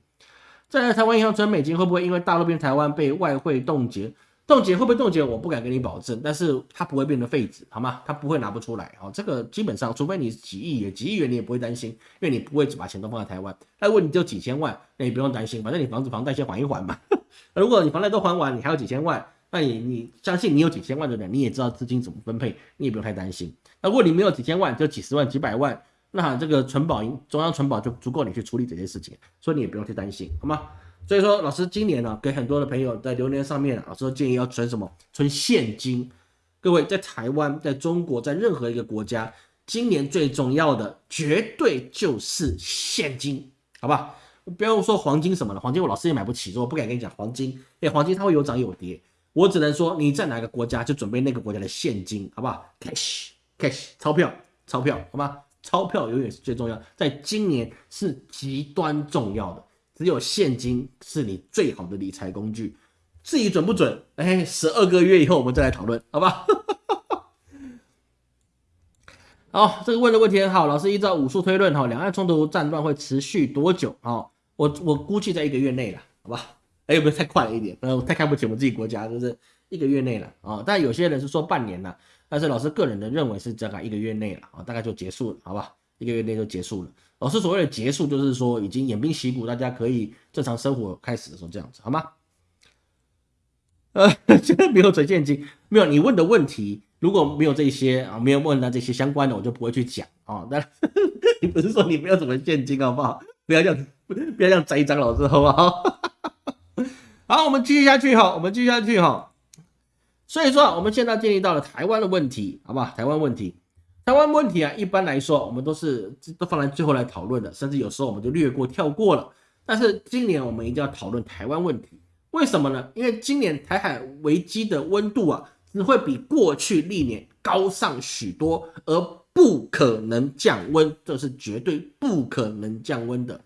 再来，台湾银行存美金会不会因为大陆变台湾被外汇冻结？冻结会不会冻结？我不敢跟你保证，但是它不会变成废纸，好吗？它不会拿不出来，哦，这个基本上，除非你几亿元、几亿元，你也不会担心，因为你不会把钱都放在台湾。那如果你只有几千万，那你不用担心，反正你房子房贷先还一还嘛。如果你房贷都还完，你还有几千万。那你你相信你有几千万的人，你也知道资金怎么分配，你也不用太担心。那如果你没有几千万，就几十万、几百万，那这个存保银中央存保就足够你去处理这些事情，所以你也不用太担心，好吗？所以说，老师今年呢，给很多的朋友在留言上面，老师都建议要存什么？存现金。各位在台湾、在中国、在任何一个国家，今年最重要的绝对就是现金，好吧？不要说黄金什么了，黄金我老师也买不起，所以我不敢跟你讲黄金。哎，黄金它会有涨有跌。我只能说，你在哪个国家就准备那个国家的现金，好不好？cash，cash，钞票，钞票，好吗？钞票永远是最重要，在今年是极端重要的。只有现金是你最好的理财工具。至于准不准，哎，十二个月以后我们再来讨论，好吧？好，这个问的问题很好，老师依照武术推论，哈，两岸冲突战乱会持续多久？啊，我我估计在一个月内了，好吧？哎，有没有太快了一点？呃，太看不起我们自己国家，就是一个月内了啊。但有些人是说半年了，但是老师个人的认为是大概一个月内了啊，大概就结束了，好吧？一个月内就结束了。老师所谓的结束，就是说已经偃兵息鼓，大家可以正常生活开始的时候这样子，好吗？呃，现在没有存现金，没有你问的问题，如果没有这些啊，没有问到这些相关的，我就不会去讲啊。但 你不是说你没有什么现金，好不好？不要这样，不要这样栽赃老师，好不好？好，我们继续下去哈，我们继续下去哈。所以说，我们现在建立到了台湾的问题，好不好？台湾问题，台湾问题啊，一般来说，我们都是都放在最后来讨论的，甚至有时候我们就略过、跳过了。但是今年我们一定要讨论台湾问题，为什么呢？因为今年台海危机的温度啊，只会比过去历年高上许多，而不可能降温，这是绝对不可能降温的。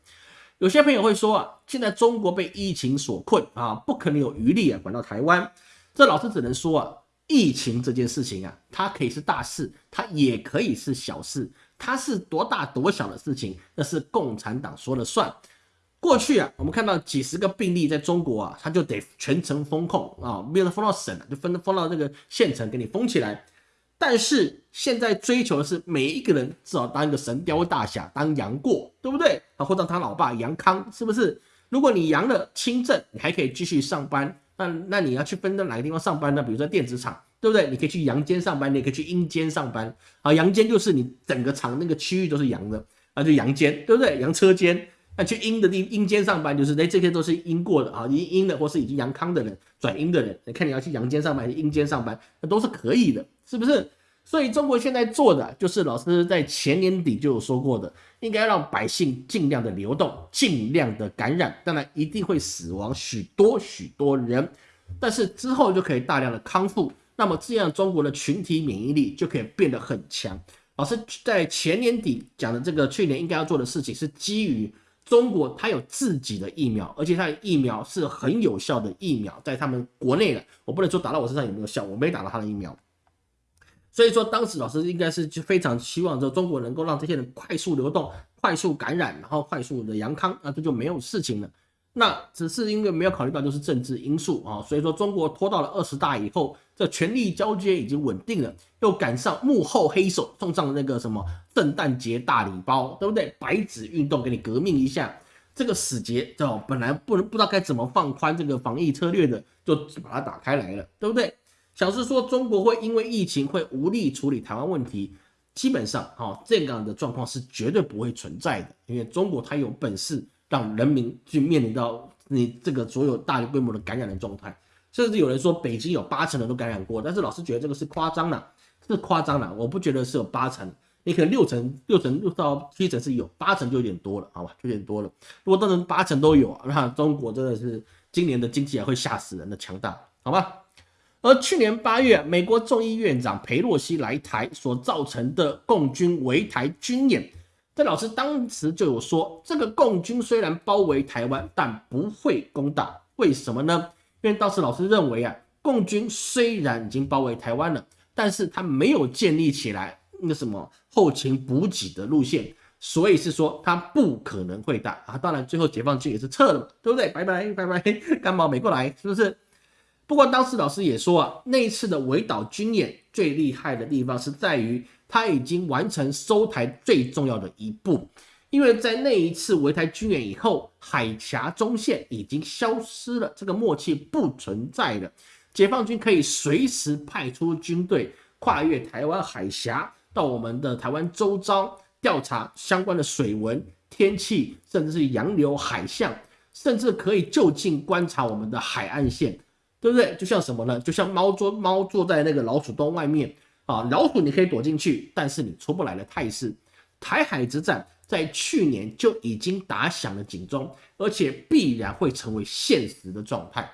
有些朋友会说啊，现在中国被疫情所困啊，不可能有余力啊管到台湾。这老师只能说啊，疫情这件事情啊，它可以是大事，它也可以是小事。它是多大多小的事情，那是共产党说了算。过去啊，我们看到几十个病例在中国啊，他就得全程封控啊，没有封到省了，就封封到这个县城给你封起来。但是现在追求的是每一个人至少当一个神雕大侠，当杨过，对不对？啊，或者他老爸杨康，是不是？如果你阳了轻症，你还可以继续上班。那那你要去分到哪个地方上班呢？比如说电子厂，对不对？你可以去阳间上班，你也可以去阴间上班。啊，阳间就是你整个厂那个区域都是阳的，那，就阳间，对不对？阳车间。那去阴的地阴间上班，就是哎，这些都是阴过的啊，阴阴的或是已经阳康的人转阴的人，你看你要去阳间上班还是阴间上班，那都是可以的，是不是？所以中国现在做的就是老师在前年底就有说过的，应该让百姓尽量的流动，尽量的感染，当然一定会死亡许多许多人，但是之后就可以大量的康复，那么这样中国的群体免疫力就可以变得很强。老师在前年底讲的这个去年应该要做的事情是基于。中国它有自己的疫苗，而且它的疫苗是很有效的疫苗，在他们国内的，我不能说打到我身上有没有效，我没打到他的疫苗。所以说，当时老师应该是就非常希望说中国能够让这些人快速流动、快速感染，然后快速的阳康，那这就没有事情了。那只是因为没有考虑到就是政治因素啊，所以说中国拖到了二十大以后，这权力交接已经稳定了，又赶上幕后黑手送上那个什么圣诞节大礼包，对不对？白纸运动给你革命一下，这个死结哦，本来不能不知道该怎么放宽这个防疫策略的，就把它打开来了，对不对？小是说中国会因为疫情会无力处理台湾问题，基本上哈这样的状况是绝对不会存在的，因为中国它有本事。让人民去面临到你这个所有大规模的感染的状态，甚至有人说北京有八成人都感染过，但是老师觉得这个是夸张了，是夸张了，我不觉得是有八成，你可能六成、六成六到七成是有，八成就有点多了，好吧，就有点多了。如果当成八成都有，那中国真的是今年的经济还会吓死人的强大，好吧？而去年八月，美国众议院长佩洛西来台所造成的共军围台军演。这老师当时就有说，这个共军虽然包围台湾，但不会攻打。为什么呢？因为当时老师认为啊，共军虽然已经包围台湾了，但是他没有建立起来那什么后勤补给的路线，所以是说他不可能会打啊。当然，最后解放军也是撤了，对不对？拜拜拜拜，干毛没过来，是不是？不过当时老师也说啊，那一次的围岛军演最厉害的地方是在于。他已经完成收台最重要的一步，因为在那一次围台军演以后，海峡中线已经消失了，这个默契不存在了。解放军可以随时派出军队跨越台湾海峡，到我们的台湾周遭调查相关的水文、天气，甚至是洋流、海象，甚至可以就近观察我们的海岸线，对不对？就像什么呢？就像猫坐猫坐在那个老鼠洞外面。啊，老虎你可以躲进去，但是你出不来的态势。台海之战在去年就已经打响了警钟，而且必然会成为现实的状态。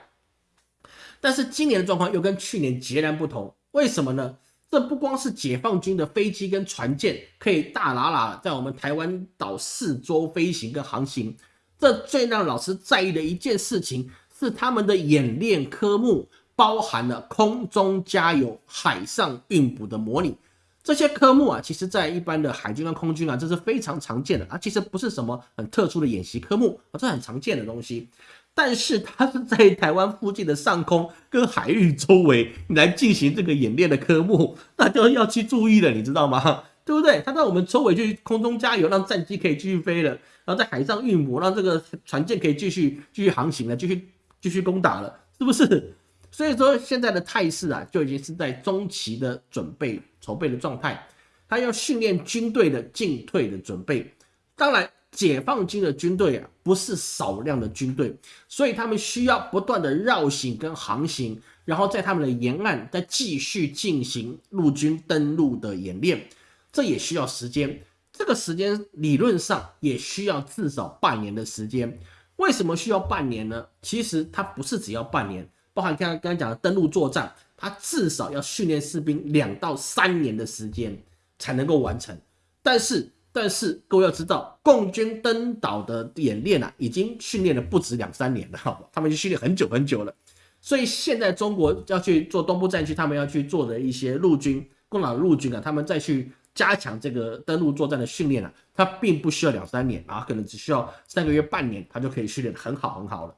但是今年的状况又跟去年截然不同，为什么呢？这不光是解放军的飞机跟船舰可以大喇喇在我们台湾岛四周飞行跟航行，这最让老师在意的一件事情是他们的演练科目。包含了空中加油、海上运补的模拟，这些科目啊，其实在一般的海军跟空军啊，这是非常常见的啊。其实不是什么很特殊的演习科目啊，这很常见的东西。但是它是在台湾附近的上空跟海域周围来进行这个演练的科目，那就要去注意了，你知道吗？对不对？它在我们周围去空中加油，让战机可以继续飞了，然后在海上运补，让这个船舰可以继续继续航行了，继续继续攻打了，是不是？所以说现在的态势啊，就已经是在中期的准备筹备的状态，他要训练军队的进退的准备。当然，解放军的军队啊，不是少量的军队，所以他们需要不断的绕行跟航行，然后在他们的沿岸再继续进行陆军登陆的演练，这也需要时间。这个时间理论上也需要至少半年的时间。为什么需要半年呢？其实它不是只要半年。包含刚刚刚讲的登陆作战，它至少要训练士兵两到三年的时间才能够完成。但是但是各位要知道，共军登岛的演练啊，已经训练了不止两三年了，好吧，他们已经训练很久很久了。所以现在中国要去做东部战区，他们要去做的一些陆军、共党陆军啊，他们再去加强这个登陆作战的训练啊，它并不需要两三年啊，可能只需要三个月、半年，它就可以训练很好很好了。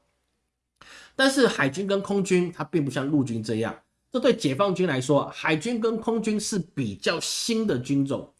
但是海军跟空军，它并不像陆军这样，这对解放军来说，海军跟空军是比较新的军种。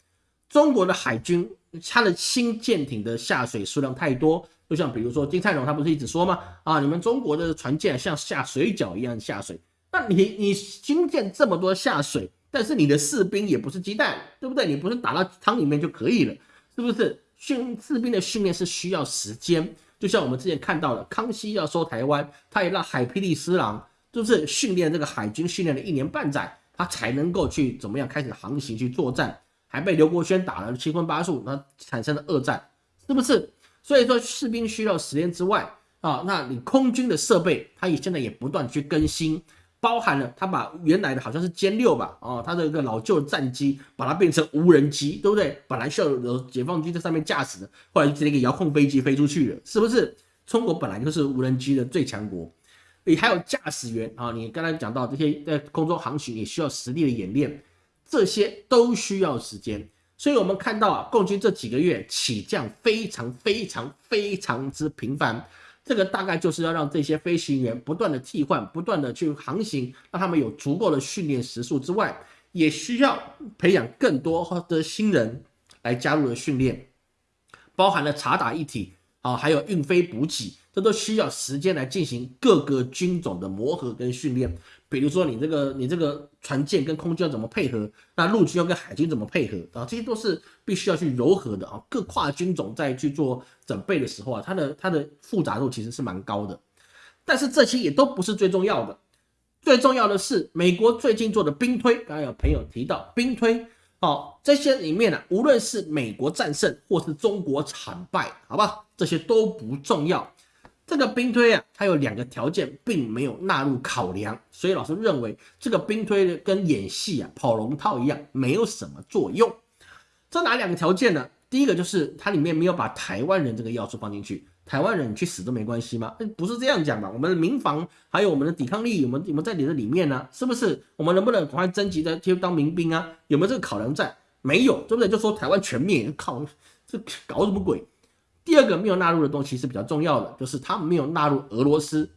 中国的海军，它的新舰艇的下水数量太多，就像比如说金灿荣他不是一直说吗？啊，你们中国的船舰像下水饺一样下水，那你你新建这么多下水，但是你的士兵也不是鸡蛋，对不对？你不是打到汤里面就可以了，是不是？训士兵的训练是需要时间。就像我们之前看到的，康熙要收台湾，他也让海霹雳师郎就是训练这个海军，训练了一年半载，他才能够去怎么样开始航行去作战，还被刘国轩打了七荤八素，那产生了二战，是不是？所以说士兵需要时间之外啊，那你空军的设备，它也现在也不断去更新。包含了他把原来的好像是歼六吧，哦，他的一个老旧战机，把它变成无人机，对不对？本来需要有解放军在上面驾驶的，后来就直接一个遥控飞机飞出去了，是不是？中国本来就是无人机的最强国，你还有驾驶员啊，你刚才讲到这些在空中航行也需要实力的演练，这些都需要时间。所以我们看到啊，共军这几个月起降非常非常非常之频繁。这个大概就是要让这些飞行员不断的替换，不断的去航行，让他们有足够的训练时数之外，也需要培养更多的新人来加入的训练，包含了查打一体啊，还有运飞补给，这都需要时间来进行各个军种的磨合跟训练。比如说你这个你这个船舰跟空军要怎么配合，那陆军要跟海军怎么配合啊？这些都是必须要去柔和的啊。各跨军种在去做准备的时候啊，它的它的复杂度其实是蛮高的。但是这些也都不是最重要的，最重要的是美国最近做的兵推。刚刚有朋友提到兵推，好，这些里面呢，无论是美国战胜或是中国惨败，好吧，这些都不重要。这个兵推啊，它有两个条件，并没有纳入考量，所以老师认为这个兵推跟演戏啊、跑龙套一样，没有什么作用。这哪两个条件呢？第一个就是它里面没有把台湾人这个要素放进去，台湾人你去死都没关系吗？不是这样讲吧？我们的民防还有我们的抵抗力，有没有有没有在你的里面呢？是不是？我们能不能赶快征集的去当民兵啊？有没有这个考量在？没有，对不对？就说台湾全灭，靠，这搞什么鬼？第二个没有纳入的东西是比较重要的，就是他们没有纳入俄罗斯。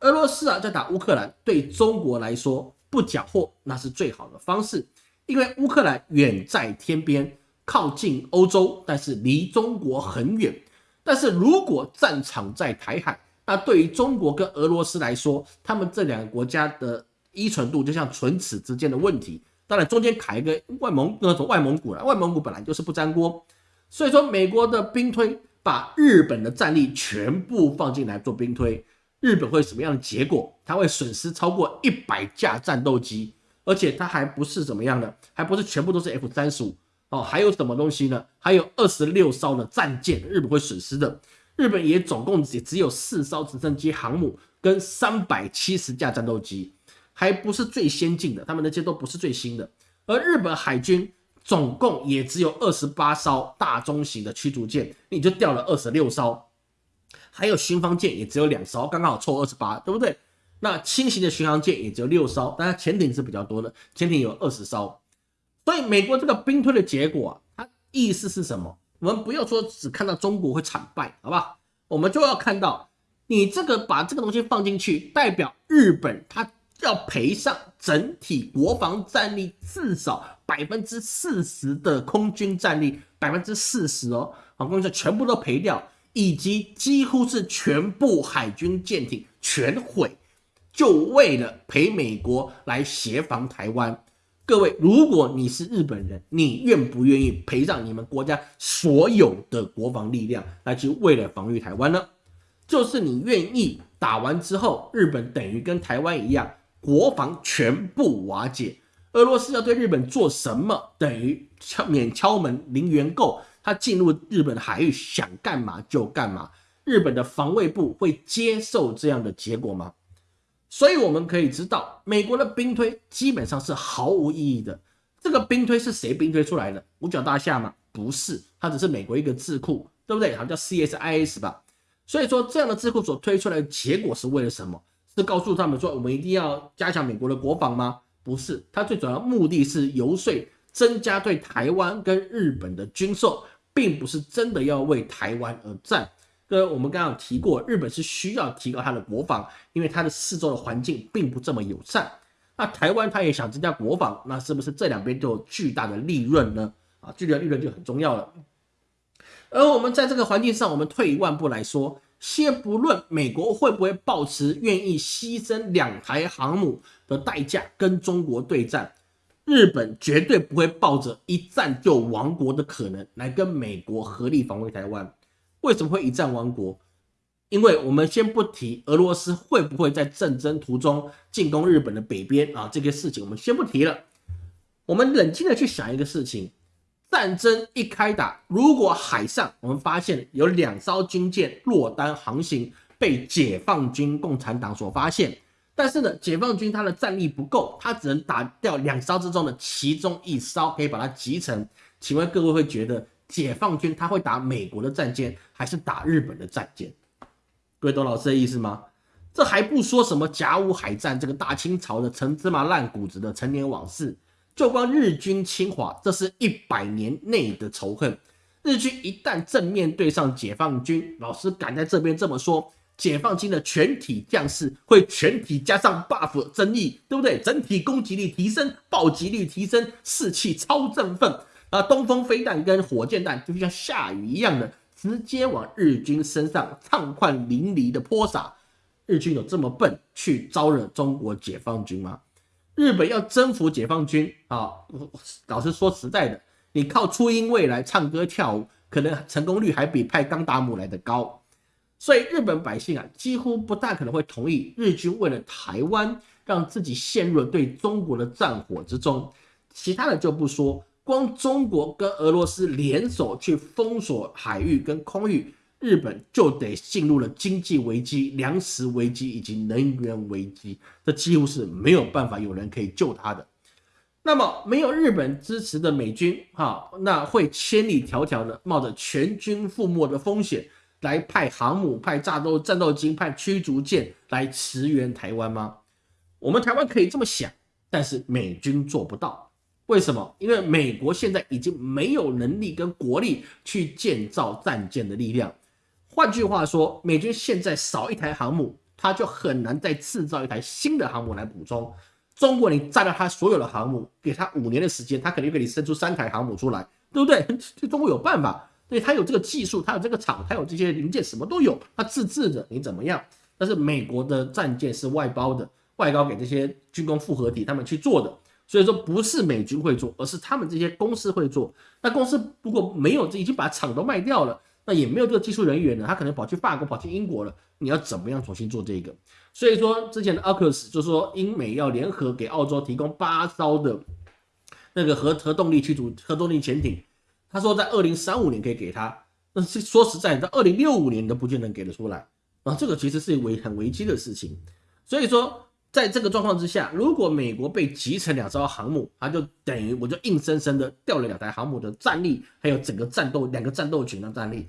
俄罗斯啊，在打乌克兰，对中国来说不缴获那是最好的方式，因为乌克兰远在天边，靠近欧洲，但是离中国很远。但是如果战场在台海，那对于中国跟俄罗斯来说，他们这两个国家的依存度就像唇齿之间的问题。当然中间卡一个外蒙那种外蒙古了，外蒙古本来就是不沾锅，所以说美国的兵推。把日本的战力全部放进来做兵推，日本会什么样的结果？它会损失超过一百架战斗机，而且它还不是怎么样的，还不是全部都是 F 三十五哦，还有什么东西呢？还有二十六艘的战舰，日本会损失的。日本也总共也只有四艘直升机、航母跟三百七十架战斗机，还不是最先进的，他们那些都不是最新的。而日本海军。总共也只有二十八艘大中型的驱逐舰，你就掉了二十六艘，还有巡防舰也只有两艘，刚刚好凑二十八，对不对？那轻型的巡航舰也只有六艘，当然潜艇是比较多的，潜艇有二十艘。所以美国这个兵推的结果，它意思是什么？我们不要说只看到中国会惨败，好吧？我们就要看到你这个把这个东西放进去，代表日本它。要赔上整体国防战力至少百分之四十的空军战力，百分之四十哦，航空军全部都赔掉，以及几乎是全部海军舰艇全毁，就为了陪美国来协防台湾。各位，如果你是日本人，你愿不愿意赔上你们国家所有的国防力量来去为了防御台湾呢？就是你愿意打完之后，日本等于跟台湾一样。国防全部瓦解，俄罗斯要对日本做什么？等于敲免敲门零元购，他进入日本的海域想干嘛就干嘛。日本的防卫部会接受这样的结果吗？所以我们可以知道，美国的兵推基本上是毫无意义的。这个兵推是谁兵推出来的？五角大厦吗？不是，它只是美国一个智库，对不对？好像叫 CSIS 吧。所以说，这样的智库所推出来的结果是为了什么？是告诉他们说，我们一定要加强美国的国防吗？不是，它最主要目的是游说增加对台湾跟日本的军售，并不是真的要为台湾而战。跟我们刚刚有提过，日本是需要提高它的国防，因为它的四周的环境并不这么友善。那台湾它也想增加国防，那是不是这两边都有巨大的利润呢？啊，巨大的利润就很重要了。而我们在这个环境上，我们退一万步来说，先不论美国会不会抱持愿意牺牲两台航母的代价跟中国对战，日本绝对不会抱着一战就亡国的可能来跟美国合力防卫台湾。为什么会一战亡国？因为我们先不提俄罗斯会不会在战争途中进攻日本的北边啊，这个事情我们先不提了。我们冷静的去想一个事情：战争一开打，如果海上我们发现有两艘军舰落单航行，被解放军共产党所发现，但是呢，解放军他的战力不够，他只能打掉两艘之中的其中一艘，可以把它集成。请问各位会觉得？解放军他会打美国的战舰，还是打日本的战舰？各位懂老师的意思吗？这还不说什么甲午海战，这个大清朝的陈芝麻烂谷子的陈年往事，就光日军侵华，这是一百年内的仇恨。日军一旦正面对上解放军，老师敢在这边这么说，解放军的全体将士会全体加上 buff 增益，对不对？整体攻击力提升，暴击率提升，士气超振奋。啊，东风飞弹跟火箭弹就像下雨一样的直接往日军身上畅快淋漓的泼洒。日军有这么笨去招惹中国解放军吗？日本要征服解放军啊，老实说实在的，你靠初音未来唱歌跳舞，可能成功率还比派冈达姆来的高。所以日本百姓啊，几乎不大可能会同意日军为了台湾让自己陷入了对中国的战火之中。其他的就不说。光中国跟俄罗斯联手去封锁海域跟空域，日本就得进入了经济危机、粮食危机以及能源危机，这几乎是没有办法有人可以救他的。那么没有日本支持的美军，哈，那会千里迢迢的冒着全军覆没的风险来派航母、派战斗战斗机、派驱逐舰来驰援台湾吗？我们台湾可以这么想，但是美军做不到。为什么？因为美国现在已经没有能力跟国力去建造战舰的力量。换句话说，美军现在少一台航母，他就很难再制造一台新的航母来补充。中国，你占了他所有的航母，给他五年的时间，他肯定给你生出三台航母出来，对不对？中国有办法，对他有这个技术，他有这个厂，他有这些零件，什么都有，他自制的，你怎么样？但是美国的战舰是外包的，外包给这些军工复合体他们去做的。所以说不是美军会做，而是他们这些公司会做。那公司如果没有，已经把厂都卖掉了，那也没有这个技术人员了，他可能跑去法国、跑去英国了。你要怎么样重新做这个？所以说之前的 AUKUS 就说英美要联合给澳洲提供八艘的那个核核动力驱逐核动力潜艇，他说在二零三五年可以给他，那是说实在，在二零六五年都不见得给得出来啊。这个其实是危很危机的事情，所以说。在这个状况之下，如果美国被集成两艘航母，它就等于我就硬生生的掉了两台航母的战力，还有整个战斗两个战斗群的战力。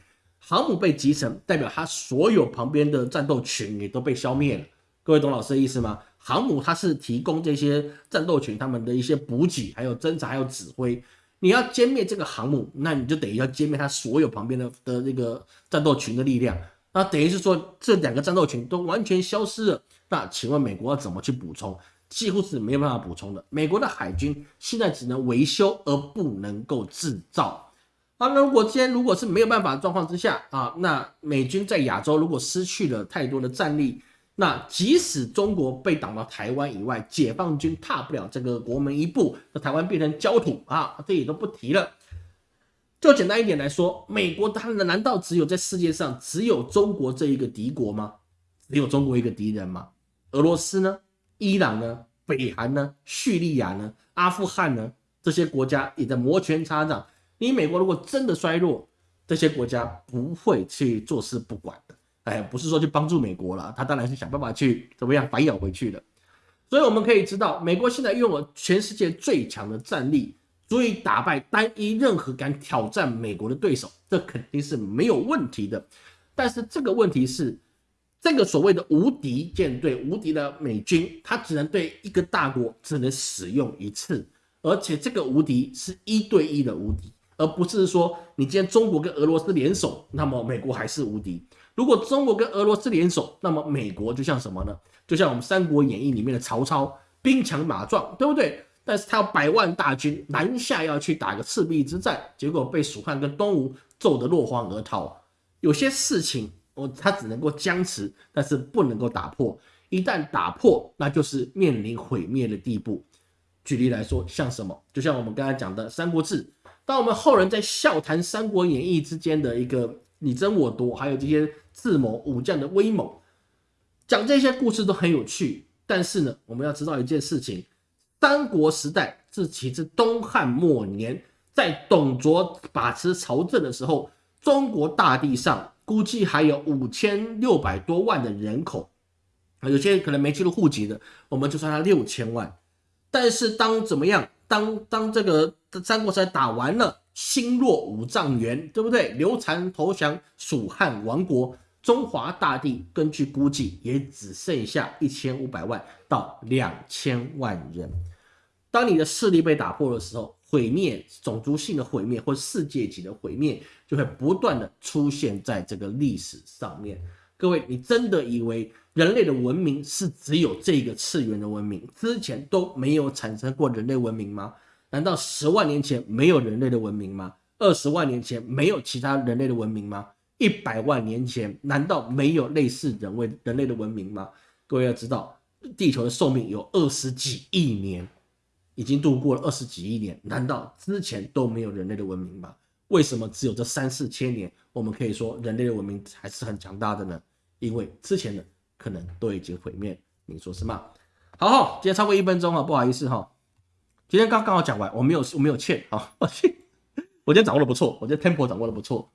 航母被集成，代表它所有旁边的战斗群也都被消灭了。各位懂老师的意思吗？航母它是提供这些战斗群他们的一些补给，还有侦察，还有指挥。你要歼灭这个航母，那你就等于要歼灭它所有旁边的的那个战斗群的力量。那等于是说，这两个战斗群都完全消失了。那请问美国要怎么去补充？几乎是没有办法补充的。美国的海军现在只能维修，而不能够制造。啊，那如果今天如果是没有办法的状况之下啊，那美军在亚洲如果失去了太多的战力，那即使中国被挡到台湾以外，解放军踏不了这个国门一步，那台湾变成焦土啊，这也都不提了。就简单一点来说，美国它难道只有在世界上只有中国这一个敌国吗？只有中国一个敌人吗？俄罗斯呢？伊朗呢？北韩呢？叙利亚呢？阿富汗呢？这些国家也在摩拳擦掌。你美国如果真的衰落，这些国家不会去坐视不管的。哎，不是说去帮助美国了，他当然是想办法去怎么样反咬回去的。所以我们可以知道，美国现在拥有全世界最强的战力，足以打败单一任何敢挑战美国的对手，这肯定是没有问题的。但是这个问题是，这个所谓的无敌舰队、无敌的美军，它只能对一个大国只能使用一次，而且这个无敌是一对一的无敌，而不是说你今天中国跟俄罗斯联手，那么美国还是无敌。如果中国跟俄罗斯联手，那么美国就像什么呢？就像我们《三国演义》里面的曹操，兵强马壮，对不对？但是他有百万大军南下要去打个赤壁之战，结果被蜀汉跟东吴揍得落荒而逃。有些事情哦，他只能够僵持，但是不能够打破。一旦打破，那就是面临毁灭的地步。举例来说，像什么？就像我们刚才讲的《三国志》，当我们后人在笑谈《三国演义》之间的一个你争我夺，还有这些智谋武将的威猛，讲这些故事都很有趣。但是呢，我们要知道一件事情。三国时代自其至东汉末年，在董卓把持朝政的时候，中国大地上估计还有五千六百多万的人口，有些可能没记录户籍的，我们就算他六千万。但是当怎么样？当当这个这三国时代打完了，心若五丈原，对不对？刘禅投降蜀汉亡国。中华大地根据估计也只剩下一千五百万到两千万人。当你的势力被打破的时候，毁灭、种族性的毁灭或世界级的毁灭就会不断的出现在这个历史上面。各位，你真的以为人类的文明是只有这个次元的文明，之前都没有产生过人类文明吗？难道十万年前没有人类的文明吗？二十万年前没有其他人类的文明吗？一百万年前，难道没有类似人类人类的文明吗？各位要知道，地球的寿命有二十几亿年，已经度过了二十几亿年，难道之前都没有人类的文明吗？为什么只有这三四千年，我们可以说人类的文明还是很强大的呢？因为之前的可能都已经毁灭，你说是吗？好，今天超过一分钟了，不好意思哈，今天刚刚好讲完，我没有我没有欠啊，我今天掌握的不错，我觉得 tempo 掌握的不错。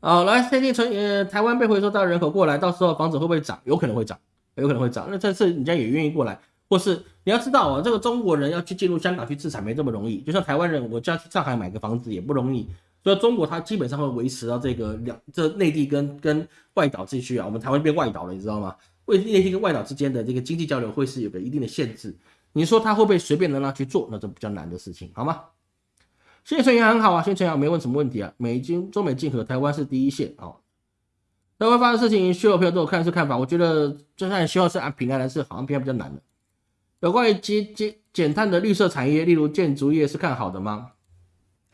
好，来，最近从呃台湾被回收到人口过来，到时候房子会不会涨？有可能会涨，有可能会涨。那这次人家也愿意过来，或是你要知道啊，这个中国人要去进入香港去自产没这么容易，就像台湾人我叫去上海买个房子也不容易。所以中国它基本上会维持到这个两这内地跟跟外岛地区啊，我们台湾变外岛了，你知道吗？为内地跟外岛之间的这个经济交流会是有个一定的限制。你说他会不会随便的让去做？那这比较难的事情，好吗？现存也很好啊，现存也没问什么问题啊。美金中美竞合，台湾是第一线啊。台湾发生事情，所有朋友都有看是看法。我觉得就算希望是按平安来是好像平安比较难的。有关于减减减碳的绿色产业，例如建筑业是看好的吗？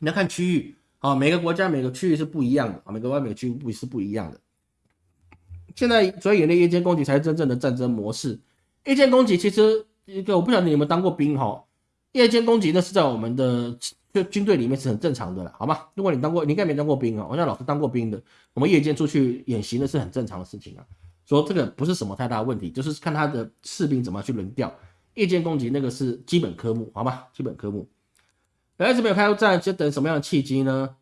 你要看区域啊，每个国家每个区域是不一样的啊，每个外每个区域不是不一样的。现在主要演练夜间攻击才是真正的战争模式。夜间攻击其实一个我不晓得你们当过兵哈，夜间攻击那是在我们的。就军队里面是很正常的了，好吗？如果你当过，你应该没当过兵啊。我像老师当过兵的，我们夜间出去演习那是很正常的事情啊。说这个不是什么太大问题，就是看他的士兵怎么去轮调。夜间攻击那个是基本科目，好吗？基本科目。来，这边有开战，就等什么样的契机呢？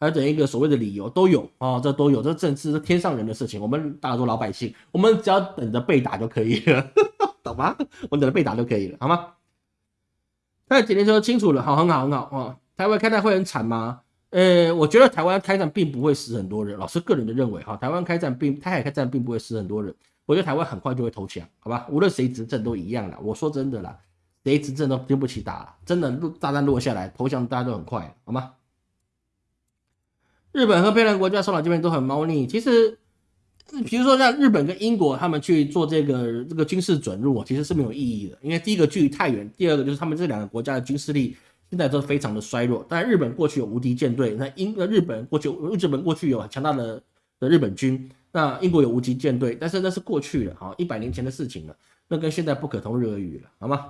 还等一个所谓的理由都有啊，这都有，这政治是天上人的事情。我们大多老百姓，我们只要等着被打就可以了，懂吗？我们等着被打就可以了，好吗？那今天说清楚了，好，很好，很好啊。台湾开战会很惨吗？呃，我觉得台湾开战并不会死很多人。老师个人的认为，哈，台湾开战并台海开战并不会死很多人。我觉得台湾很快就会投降，好吧？无论谁执政都一样的。我说真的啦，谁执政都经不起打，真的落炸弹落下来，投降大家都很快，好吗？日本和别的国家首脑这边都很猫腻，其实。比如说像日本跟英国，他们去做这个这个军事准入，其实是没有意义的。因为第一个距离太远，第二个就是他们这两个国家的军事力现在都非常的衰弱。但日本过去有无敌舰队，那英日本过去日本过去有强大的的日本军，那英国有无敌舰队，但是那是过去了，好一百年前的事情了，那跟现在不可同日而语了，好吗？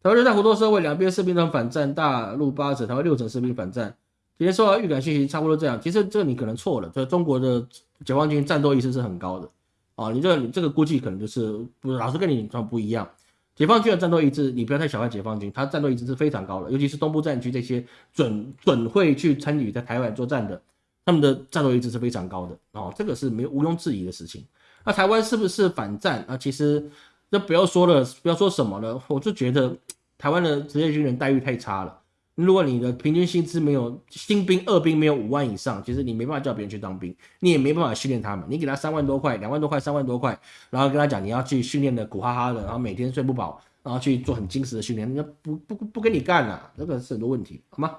台湾热带活动社会，两边士兵都反战，大陆八成，台湾六成士兵反战。今天收到预感信息，差不多这样。其实这你可能错了，这中国的解放军战斗意识是很高的啊。你这你这个估计可能就是不老是跟你状不一样。解放军的战斗意志，你不要太小看解放军，他战斗意志是非常高的，尤其是东部战区这些准准会去参与在台湾作战的，他们的战斗意志是非常高的哦，这个是没有毋庸置疑的事情。那台湾是不是反战啊？其实那不要说了，不要说什么了，我就觉得台湾的职业军人待遇太差了。如果你的平均薪资没有新兵、二兵没有五万以上，其实你没办法叫别人去当兵，你也没办法训练他们。你给他三万多块、两万多块、三万多块，然后跟他讲你要去训练的苦哈哈的，然后每天睡不饱，然后去做很精实的训练，那不不不跟你干了，这个是很多问题，好吗？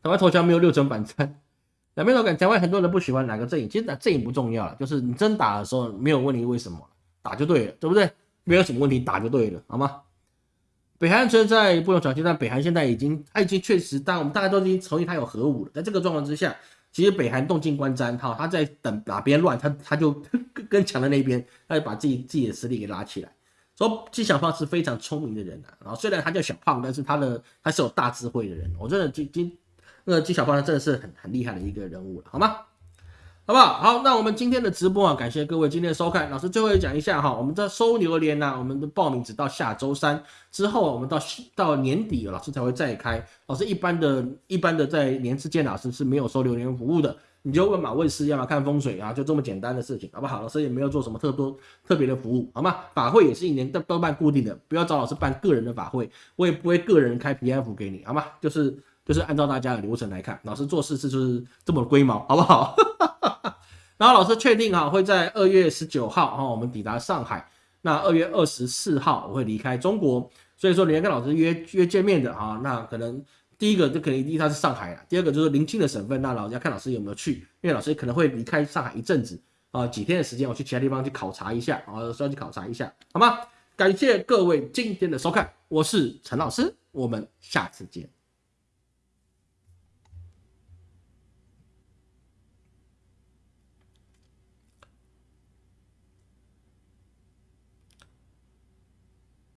台湾投降没有六成反战，两边都敢台湾很多人不喜欢哪个阵营，其实阵营不重要了，就是你真打的时候没有问题，为什么打就对了，对不对？没有什么问题，打就对了，好吗？北韩存在不同条件，但北韩现在已经，他已经确实，当我们大家都已经同意他有核武了。在这个状况之下，其实北韩动静观瞻，哈，他在等哪边乱，他 他就跟强的那边，他就把自己自己的实力给拉起来。说纪晓芳是非常聪明的人啊，然后虽然他叫小胖，但是他的他是有大智慧的人。我真的今今那个纪晓芳真的是很很厉害的一个人物了，好吗？好不好？好，那我们今天的直播啊，感谢各位今天的收看。老师最后讲一下哈，我们的收榴莲呢，我们的报名只到下周三之后，我们到到年底老师才会再开。老师一般的、一般的在年之间，老师是没有收榴莲服务的。你就问马问师要不要看风水啊，就这么简单的事情，好不好？老师也没有做什么特多特别的服务，好吗？法会也是一年都都办固定的，不要找老师办个人的法会，我也不会个人开平安符给你，好吗？就是就是按照大家的流程来看，老师做事是就是这么龟毛，好不好？然后老师确定哈，会在二月十九号哈，我们抵达上海。那二月二十四号我会离开中国，所以说你要跟老师约约见面的哈，那可能第一个就可能第一他是上海了，第二个就是临近的省份，那老师要看老师有没有去，因为老师可能会离开上海一阵子啊，几天的时间，我去其他地方去考察一下啊，需要去考察一下，好吗？感谢各位今天的收看，我是陈老师，我们下次见。